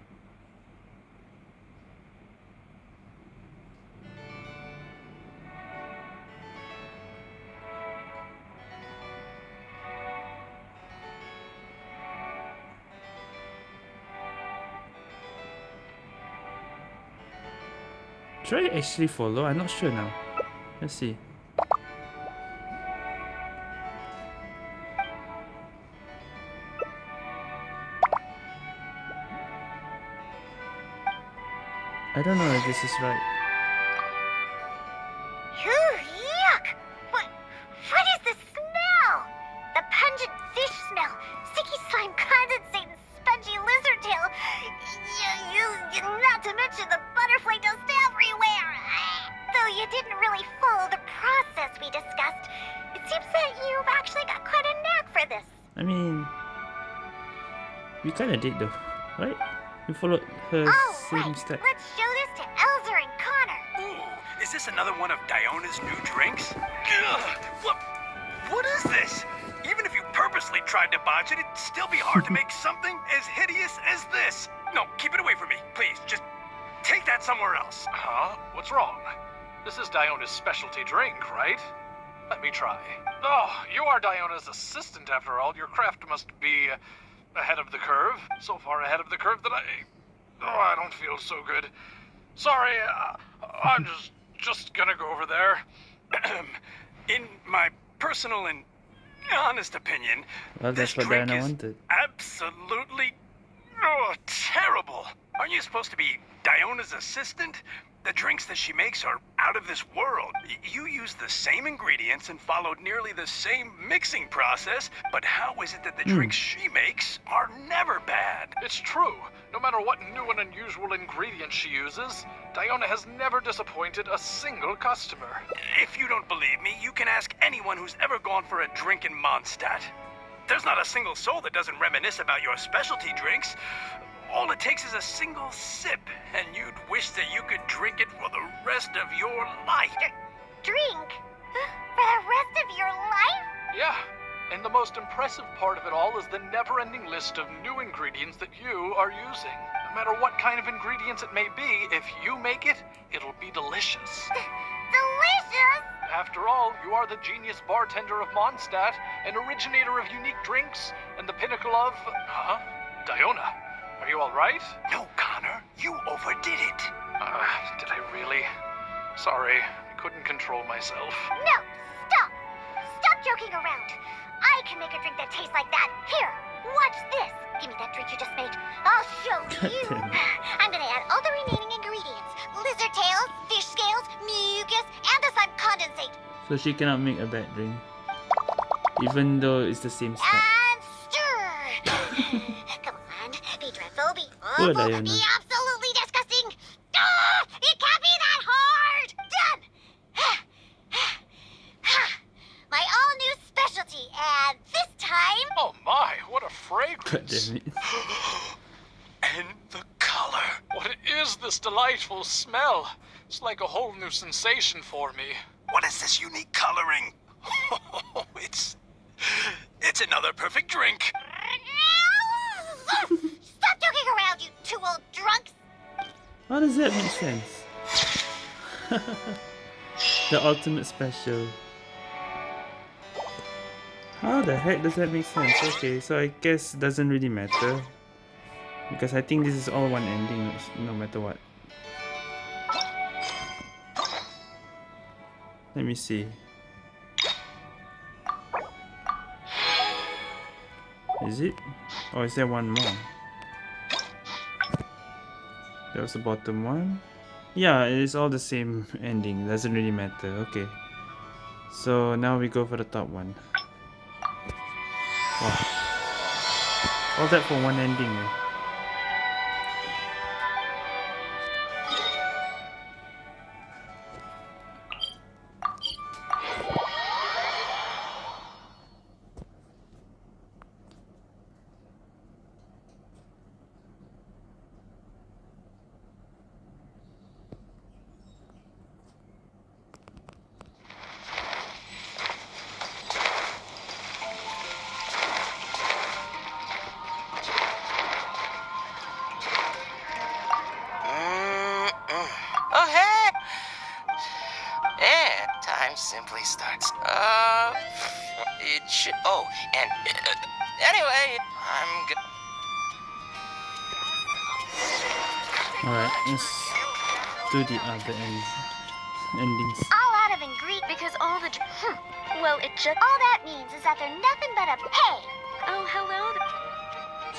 Should I actually follow? I'm not sure now. Let's see. I don't know if this is right. Yuck! What? What is the smell? The pungent fish smell, sticky slime condensate, and spongy lizard tail. You, you, not to mention the butterfly dust everywhere. Though you didn't really follow the process we discussed, it seems that you've actually got quite a knack for this. I mean, we kind of did though, right? We followed her All same right, step. let's one new drinks? Ugh, what, what is this? Even if you purposely tried to botch it, it'd still be hard to make something as hideous as this. No, keep it away from me, please. Just take that somewhere else. Huh? What's wrong? This is Diona's specialty drink, right? Let me try. Oh, you are Diona's assistant after all. Your craft must be ahead of the curve. So far ahead of the curve that I. Oh, I don't feel so good. Sorry, uh, I'm just just gonna go over there. In my personal and honest opinion, Well, this what drink Diana is wanted. absolutely oh, terrible. Aren't you supposed to be Diona's assistant? The drinks that she makes are out of this world. Y- You use the same ingredients and followed nearly the same mixing process, but how is it that the Hmm. drinks she makes are never bad? It's true. No matter what new and unusual ingredients she uses, Diona has never disappointed a single customer. If you don't believe me, you can ask anyone who's ever gone for a drink in Mondstadt. There's not a single soul that doesn't reminisce about your specialty drinks. All it takes is a single sip, and you'd wish that you could drink it for the rest of your life. Drink? For the rest of your life? Yeah, and the most impressive part of it all is the never ending list of new ingredients that you are using. No matter what kind of ingredients it may be, if you make it, it'll be delicious. Delicious! After all, you are the genius bartender of Mondstadt, an originator of unique drinks, and the pinnacle of. Huh? Diona, are you alright? No, Connor, you overdid it. Uh, did I really? Sorry, I couldn't control myself. No, stop! Stop joking around. I can make a drink that tastes like that. Here, watch this. Give me that drink you just made. I'll show you. I'm gonna add all the remaining ingredients: lizard tails, fish scales, mucus, and the slime condensate. So she cannot make a bad drink. Even though it's the same stuff. And stir. Come on, be dreadful, be Diana. be absolutely disgusting. Ah, it can't be that hard. Done. My all-new specialty, and this time. Oh my, what a fragrance! And the color. What is this delightful smell? It's like a whole new sensation for me. What is this unique coloring? it's. It's another perfect drink. Stop joking around, you two old drunks! How does that make sense? the ultimate special. How the heck does that make sense? Okay, so I guess it doesn't really matter. Because I think this is all one ending, no matter what. Let me see. Is it? Or is there one more? That was the bottom one. Yeah, it is all the same ending. Doesn't really matter. Okay. So now we go for the top one. Wow. All that for one ending. eh? The ends. Endings. All out of ingredients. Because all the. Hmm. Well, it just. All that means is that they're nothing but a pay. Oh, hello.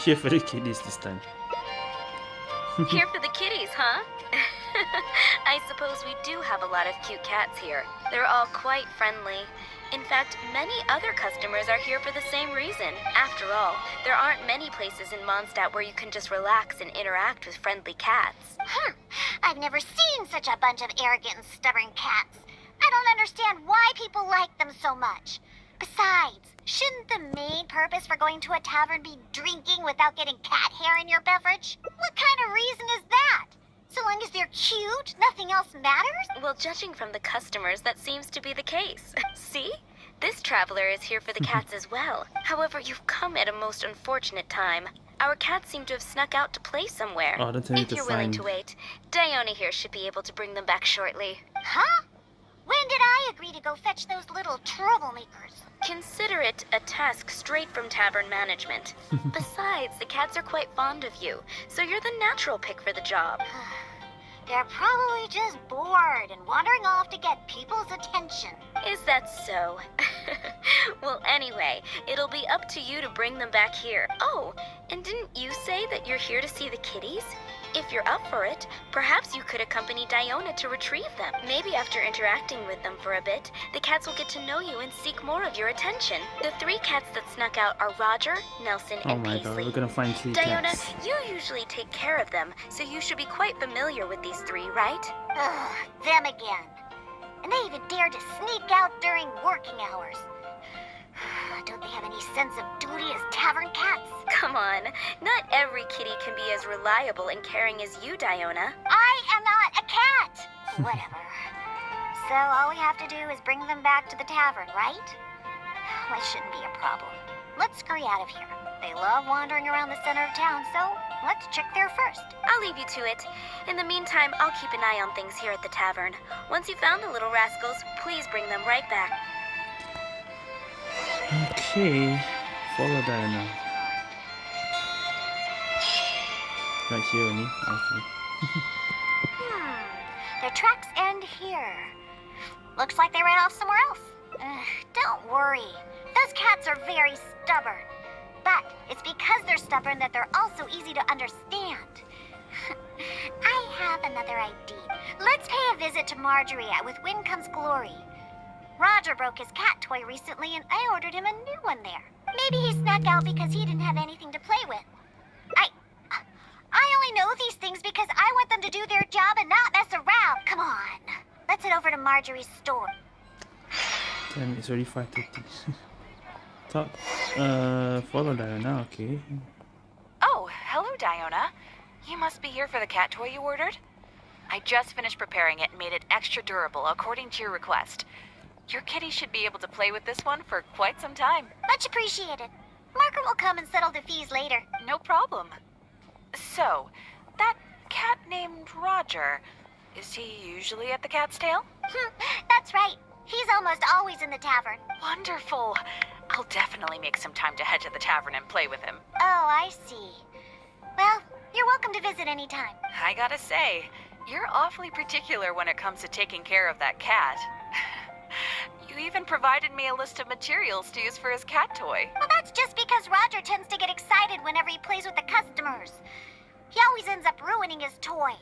Here for the kiddies this time. Here for the kitties, huh? I suppose we do have a lot of cute cats here. They're all quite friendly. In fact, many other customers are here for the same reason. After all, there aren't many places in Mondstadt where you can just relax and interact with friendly cats. Hmm. I've never seen such a bunch of arrogant and stubborn cats. I don't understand why people like them so much. Besides, shouldn't the main purpose for going to a tavern be drinking without getting cat hair in your beverage? What kind of reason is that? So long as they're cute, nothing else matters? Well, judging from the customers, that seems to be the case. See? This traveler is here for the cats as well. However, you've come at a most unfortunate time. Our cats seem to have snuck out to play somewhere. Oh, that's I need if you're willing to wait, Diona here should be able to bring them back shortly. Huh? When did I agree to go fetch those little troublemakers? Consider it a task straight from tavern management. Besides, the cats are quite fond of you, so you're the natural pick for the job. They're probably just bored and wandering off to get people's attention. Is that so? well, anyway, it'll be up to you to bring them back here. Oh, and didn't you say that you're here to see the kitties? If you're up for it, perhaps you could accompany Diona to retrieve them. Maybe after interacting with them for a bit, the cats will get to know you and seek more of your attention. The three cats that snuck out are Roger, Nelson, Oh and my god, Paisley. we're gonna find three Diona, cats. you usually take care of them, so you should be quite familiar with these three, right? Ugh, them again. And they even dare to sneak out during working hours. Don't they have any sense of duty as tavern cats? Come on, not every kitty can be as reliable and caring as you, Diona. I am not a cat! Whatever. so all we have to do is bring them back to the tavern, right? It shouldn't be a problem. Let's scurry out of here. They love wandering around the center of town, so let's check there first. I'll leave you to it. In the meantime, I'll keep an eye on things here at the tavern. Once you've found the little rascals, please bring them right back. Okay, follow Diana. Right here only. Okay. Hmm. Their tracks end here. Looks like they ran off somewhere else. Don't worry. Those cats are very stubborn. But it's because they're stubborn that they're also easy to understand. I have another idea. Let's pay a visit to Marjorie at With Wind Comes Glory. Roger broke his cat toy recently and I ordered him a new one there. Maybe he snuck out because he didn't have anything to play with. I I only know these things because I want them to do their job and not mess around. Come on. Let's head over to Marjorie's store. Damn, it's already 5.30. Talk. Uh, follow Diana, okay. Oh, hello, Diona. You must be here for the cat toy you ordered? I just finished preparing it and made it extra durable according to your request. Your kitty should be able to play with this one for quite some time. Much appreciated. Margaret will come and settle the fees later. No problem. So, that cat named Roger, is he usually at the cat's tail? Hmm, That's right. He's almost always in the tavern. Wonderful. I'll definitely make some time to head to the tavern and play with him. Oh, I see. Well, you're welcome to visit anytime. I gotta say, you're awfully particular when it comes to taking care of that cat. you even provided me a list of materials to use for his cat toy. Well, that's just because Roger tends to get excited whenever he plays with the customers. He always ends up ruining his toy.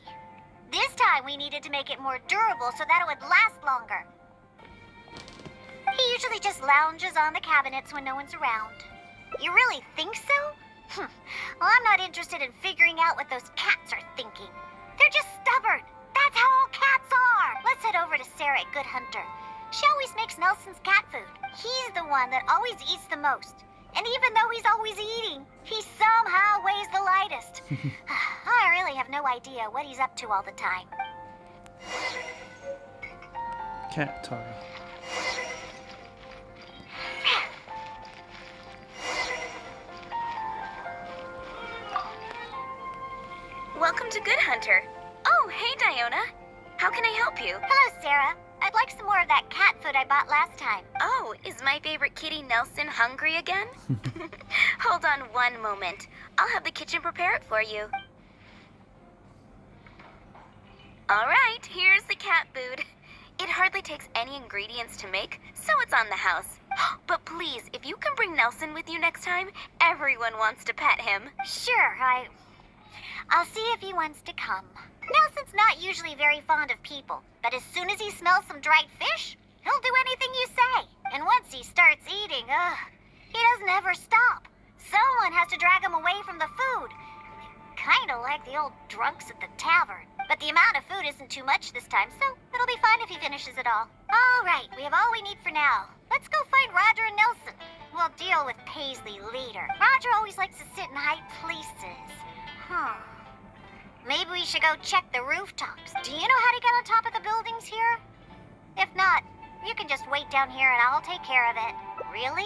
This time we needed to make it more durable so that it would last longer. He usually just lounges on the cabinets when no one's around. You really think so? Hmm. Well, I'm not interested in figuring out what those cats are thinking. They're just stubborn. That's how all cats are. Let's head over to Sarah at Good Hunter. She always makes Nelson's cat food. He's the one that always eats the most. And even though he's always eating, he somehow weighs the lightest. I really have no idea what he's up to all the time. Cat toy. Welcome to Good Hunter. Oh, hey, Diona. How can I help you? Hello, Sarah. I'd like some more of that cat food I bought last time. Oh, is my favorite kitty Nelson hungry again? Hold on one moment. I'll have the kitchen prepare it for you. All right, here's the cat food. It hardly takes any ingredients to make, so it's on the house. But please, if you can bring Nelson with you next time, everyone wants to pet him. Sure, I. I'll see if he wants to come. Nelson's not usually very fond of people, but as soon as he smells some dried fish, he'll do anything you say. And once he starts eating, ugh, he doesn't ever stop. Someone has to drag him away from the food. Kinda like the old drunks at the tavern. But the amount of food isn't too much this time, so it'll be fine if he finishes it all. All right, we have all we need for now. Let's go find Roger and Nelson. We'll deal with Paisley later. Roger always likes to sit in high places. Huh. Maybe we should go check the rooftops. Do you know how to get on top of the buildings here? If not, you can just wait down here and I'll take care of it. Really?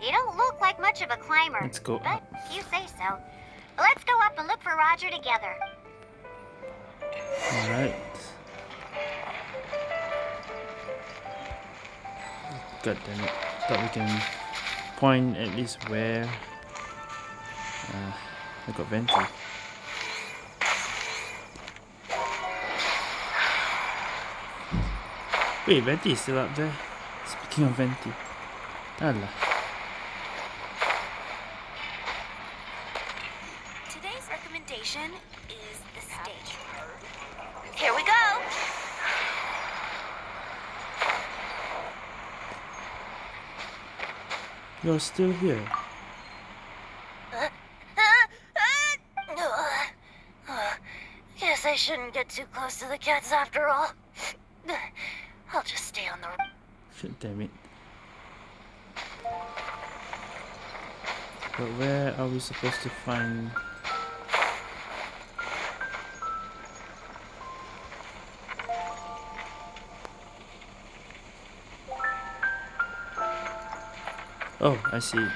You don't look like much of a climber. Let's go But up. you say so. Let's go up and look for Roger together. Alright. God damn it. Thought we can point at least where uh, I got Venti. Wait, Venti is still up there. Speaking of Venti. Allah. Today's recommendation is the steak. Here we go. You're still here. Guess I shouldn't get too close to the cats after all. I'll just stay on the. Shit, damn it. But where are we supposed to find... Oh, I see.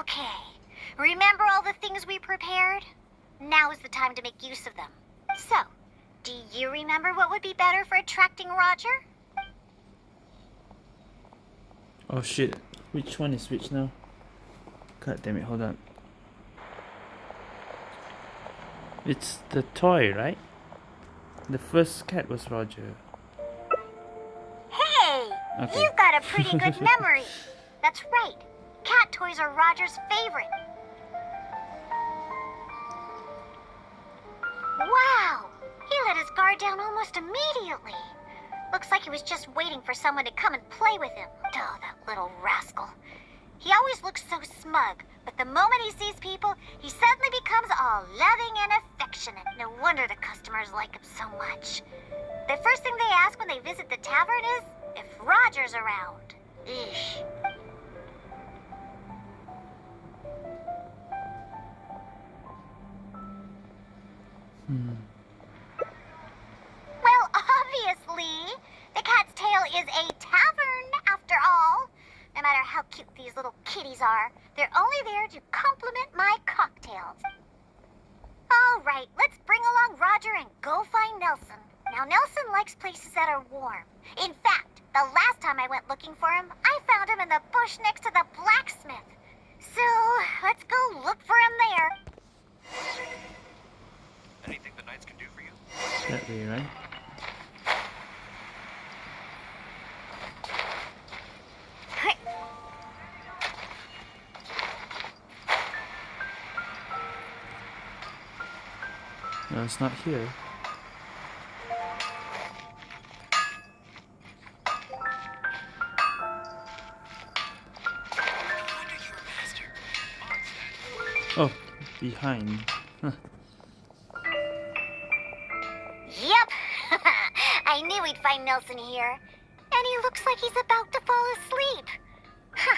Okay. Remember all the things we prepared? Now is the time to make use of them. So, do you remember what would be better for attracting Roger? Oh shit. Which one is which now? God damn it, hold on. It's the toy, right? The first cat was Roger. Hey! Okay. You've got a pretty good memory. That's right. Cat toys are Roger's favorite. Wow! He let his guard down almost immediately. Looks like he was just waiting for someone to come and play with him. Oh, that little rascal. He always looks so smug, but the moment he sees people, he suddenly becomes all loving and affectionate. No wonder the customers like him so much. The first thing they ask when they visit the tavern is if Roger's around. Eesh. Obviously, the Cat's Tail is a tavern, after all. No matter how cute these little kitties are, they're only there to compliment my cocktails. All right, let's bring along Roger and go find Nelson. Now, Nelson likes places that are warm. In fact, the last time I went looking for him, I found him in the bush next to the blacksmith. So, let's go look for him there. Anything the knights can do for you? That way, right? No, it's not here. Oh, behind. Huh. Yep. I knew we'd find Nelson here. And he looks like he's about to fall asleep. Huh.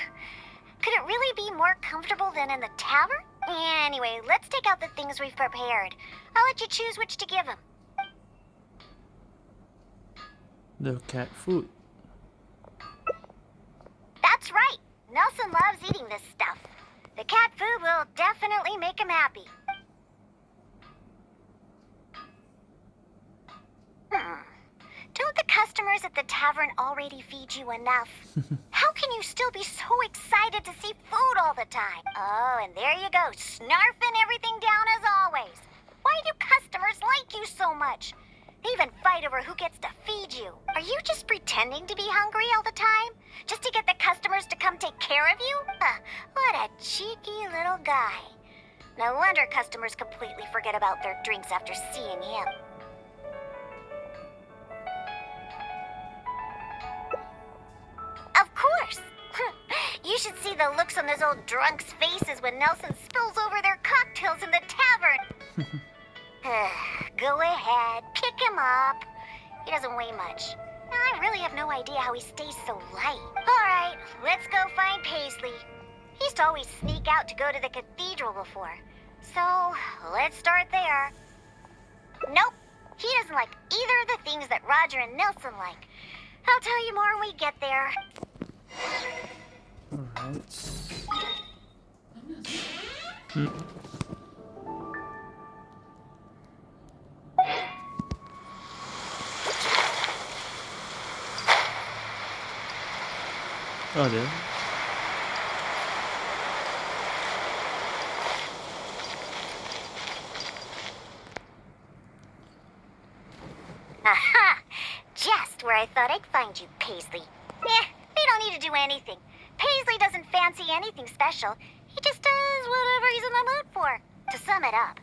Could it really be more comfortable than in the tavern? Anyway, let's take out the things we've prepared. I'll let you choose which to give him. The cat food. That's right. Nelson loves eating this stuff. The cat food will definitely make him happy. Hmm. Don't the customers at the tavern already feed you enough? How can you still be so excited to see food all the time? Oh, and there you go, snarfing everything down as always. Why do customers like you so much? They even fight over who gets to feed you. Are you just pretending to be hungry all the time? Just to get the customers to come take care of you? Huh, what a cheeky little guy. No wonder customers completely forget about their drinks after seeing him. You should see the looks on those old drunks' faces when Nelson spills over their cocktails in the tavern. Go ahead, pick him up. He doesn't weigh much. I really have no idea how he stays so light. All right, let's go find Paisley. He used to always sneak out to go to the cathedral before. So, let's start there. Nope, he doesn't like either of the things that Roger and Nelson like. I'll tell you more when we get there. Alright. Hmm. Oh, there. Aha! Just where I thought I'd find you, Paisley. Eh, they don't need to do anything. Paisley doesn't fancy anything special. He just does whatever he's in the mood for. To sum it up,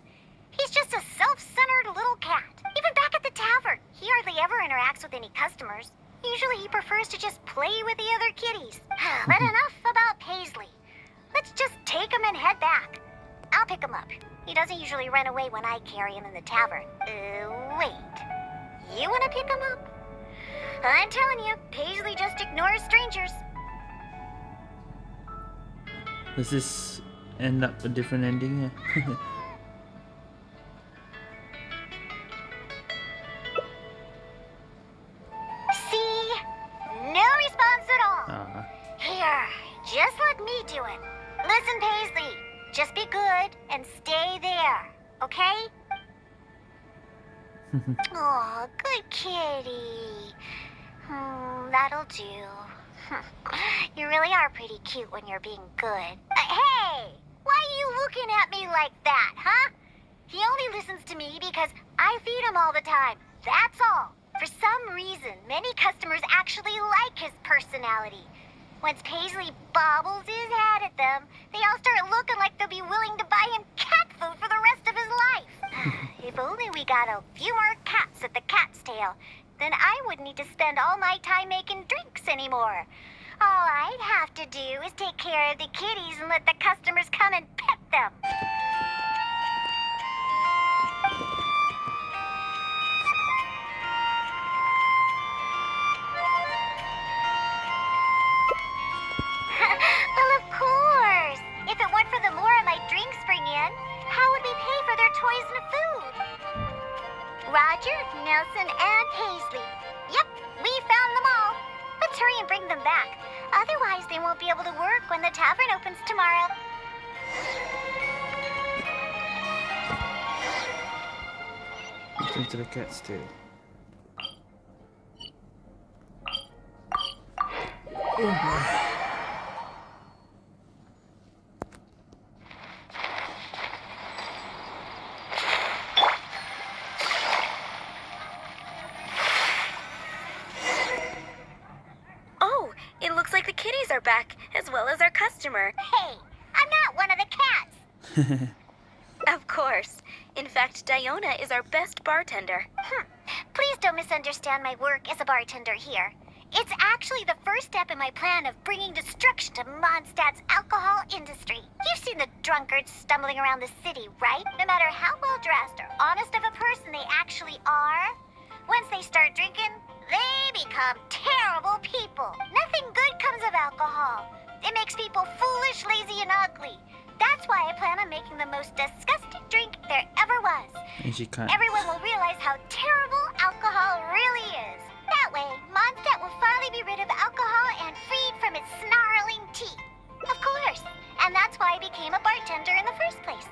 he's just a self-centered little cat. Even back at the tavern, he hardly ever interacts with any customers. Usually he prefers to just play with the other kitties. but enough about Paisley. Let's just take him and head back. I'll pick him up. He doesn't usually run away when I carry him in the tavern. Uh, wait. You want to pick him up? I'm telling you, Paisley just ignores strangers. Does this end up a different ending? See? No response at all. Uh -huh. Here, just let me do it. Listen, Paisley, just be good and stay there, okay? oh, good kitty. Hmm, that'll do. you really are pretty cute when you're being good. Uh, hey! Why are you looking at me like that, huh? He only listens to me because I feed him all the time. That's all. For some reason, many customers actually like his personality. Once Paisley bobbles his head at them, they all start looking like they'll be willing to buy him cat food for the rest of his life. if only we got a few more cats at the cat's tail, then I wouldn't need to spend all my time making drinks anymore. All I'd have to do is take care of the kitties and let the customers come and pet them. well, of course. If it weren't for the Mora my drinks bring in, how would we pay for their toys and food? Roger, Nelson, and Paisley. Let's hurry and bring them back. Otherwise, they won't be able to work when the tavern opens tomorrow. Into the cat's tail. Oh, it looks like the kitties are back, as well as our customer. Hey, I'm not one of the cats. Of course. In fact, Diona is our best bartender. Hmm. Please don't misunderstand my work as a bartender here. It's actually the first step in my plan of bringing destruction to Mondstadt's alcohol industry. You've seen the drunkards stumbling around the city, right? No matter how well dressed or honest of a person they actually are, once they start drinking, they become terrible people. Nothing good comes of alcohol. It makes people foolish, lazy, and ugly. That's why I plan on making the most disgusting drink there ever was. And she can't. Everyone will realize how terrible alcohol really is. That way, Mondstadt will finally be rid of alcohol and freed from its snarling teeth. Of course. And that's why I became a bartender in the first place.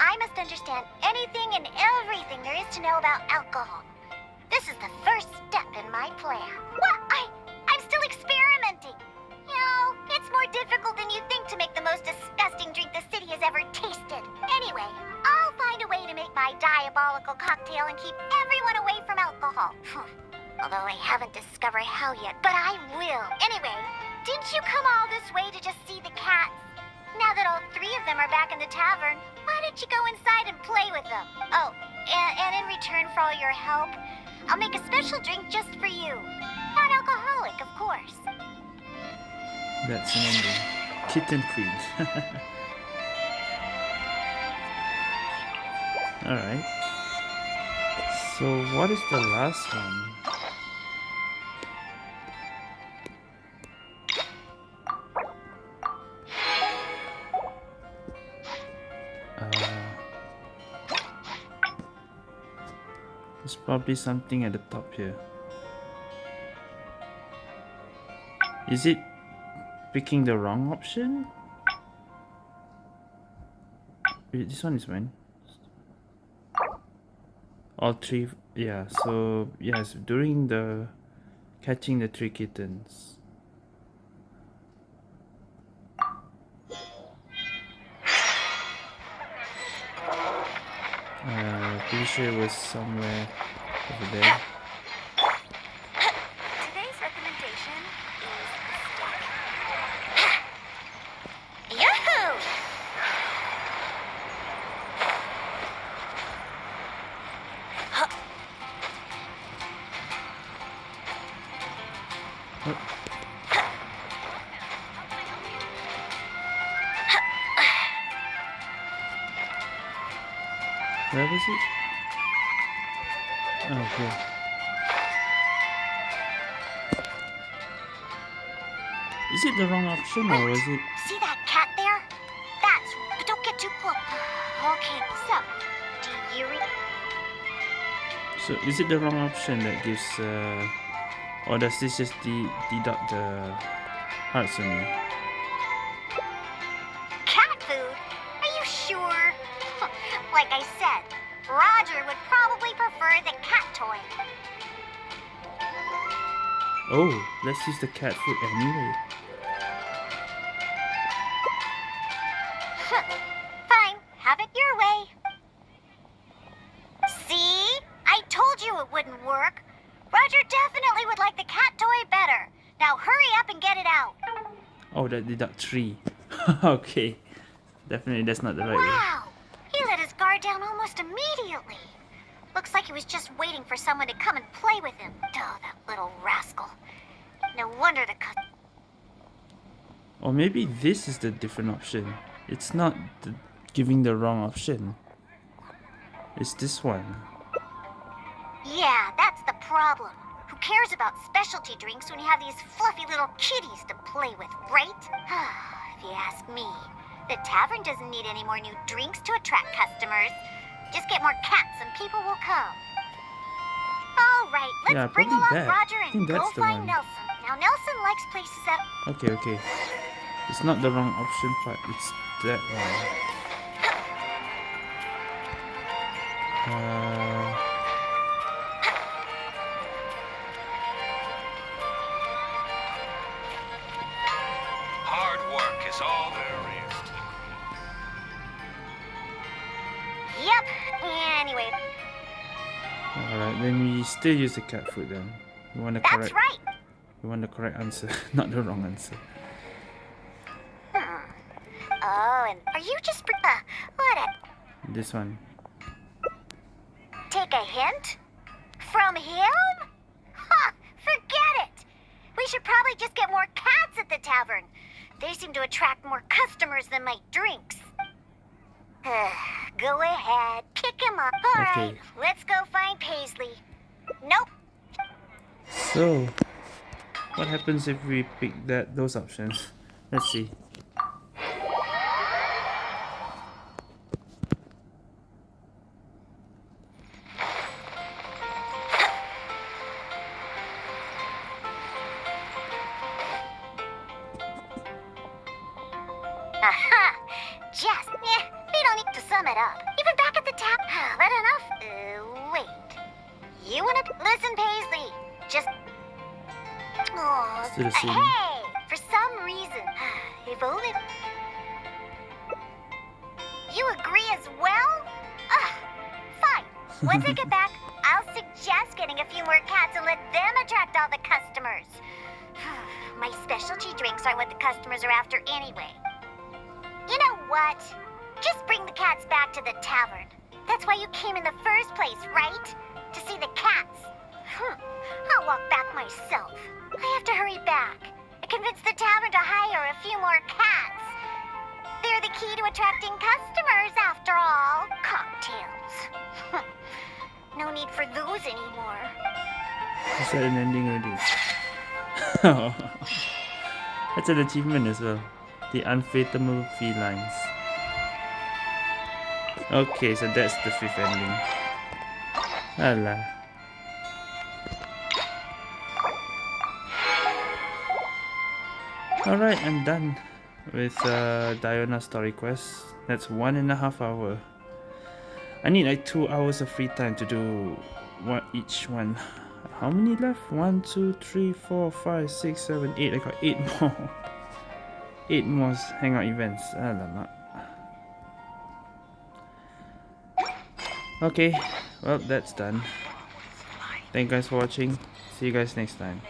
I must understand anything and everything there is to know about alcohol. This is the first step in my plan. What? I, I'm still experimenting. It's more difficult than you think to make the most disgusting drink the city has ever tasted. Anyway, I'll find a way to make my diabolical cocktail and keep everyone away from alcohol. Although I haven't discovered how yet, but I will. Anyway, didn't you come all this way to just see the cats? Now that all three of them are back in the tavern, why don't you go inside and play with them? Oh, and, and in return for all your help, I'll make a special drink just for you. Non-alcoholic, of course. That's an ending. Kitten Queen. Alright. So what is the last one? Uh, There's probably something at the top here. Is it picking the wrong option? Wait, this one is mine. All three, yeah. So yes, during the catching the three kittens. Uh, pretty sure it was somewhere over there. Is it the wrong option that gives, uh, or does this just de deduct the hearts on me? Cat food? Are you sure? like I said, Roger would probably prefer the cat toy. Oh, let's use the cat food anyway. Three. okay. Definitely that's not the right way. Wow! He let his guard down almost immediately. Looks like he was just waiting for someone to come and play with him. Oh, that little rascal. No wonder the cut. Or maybe this is the different option. It's not the, giving the wrong option. It's this one. Yeah, that's the problem. Who cares about specialty drinks when you have these fluffy little kitties to play with, right? if you ask me, the tavern doesn't need any more new drinks to attract customers. Just get more cats and people will come. All right, let's Yeah, bring along that. Roger and go find one. Nelson. Now, Nelson likes places that... Okay, okay. It's not the wrong option but it's that one. Uh, still use the cat food then. You want the that's correct right. you want the correct answer, not the wrong answer. Hmm. Oh, and are you just... Uh, what a... This one. Take a hint? From him? Ha! Forget it! We should probably just get more cats at the tavern. They seem to attract more customers than my drinks. go ahead, kick him up. All right, Okay. let's go find Paisley. Nope. So what happens if we pick that those options? Let's see. Achievement as well. The unfathomable felines. Okay, so that's the fifth ending. Allah. Alright, I'm done with uh, Diana story quest. That's one and a half hour. I need like two hours of free time to do one each one. How many left? One, two, three, four, five, six, seven, eight. I got eight more. Eight more hangout events. Ah, Alamak. Okay, well that's done. Thank you guys for watching. See you guys next time.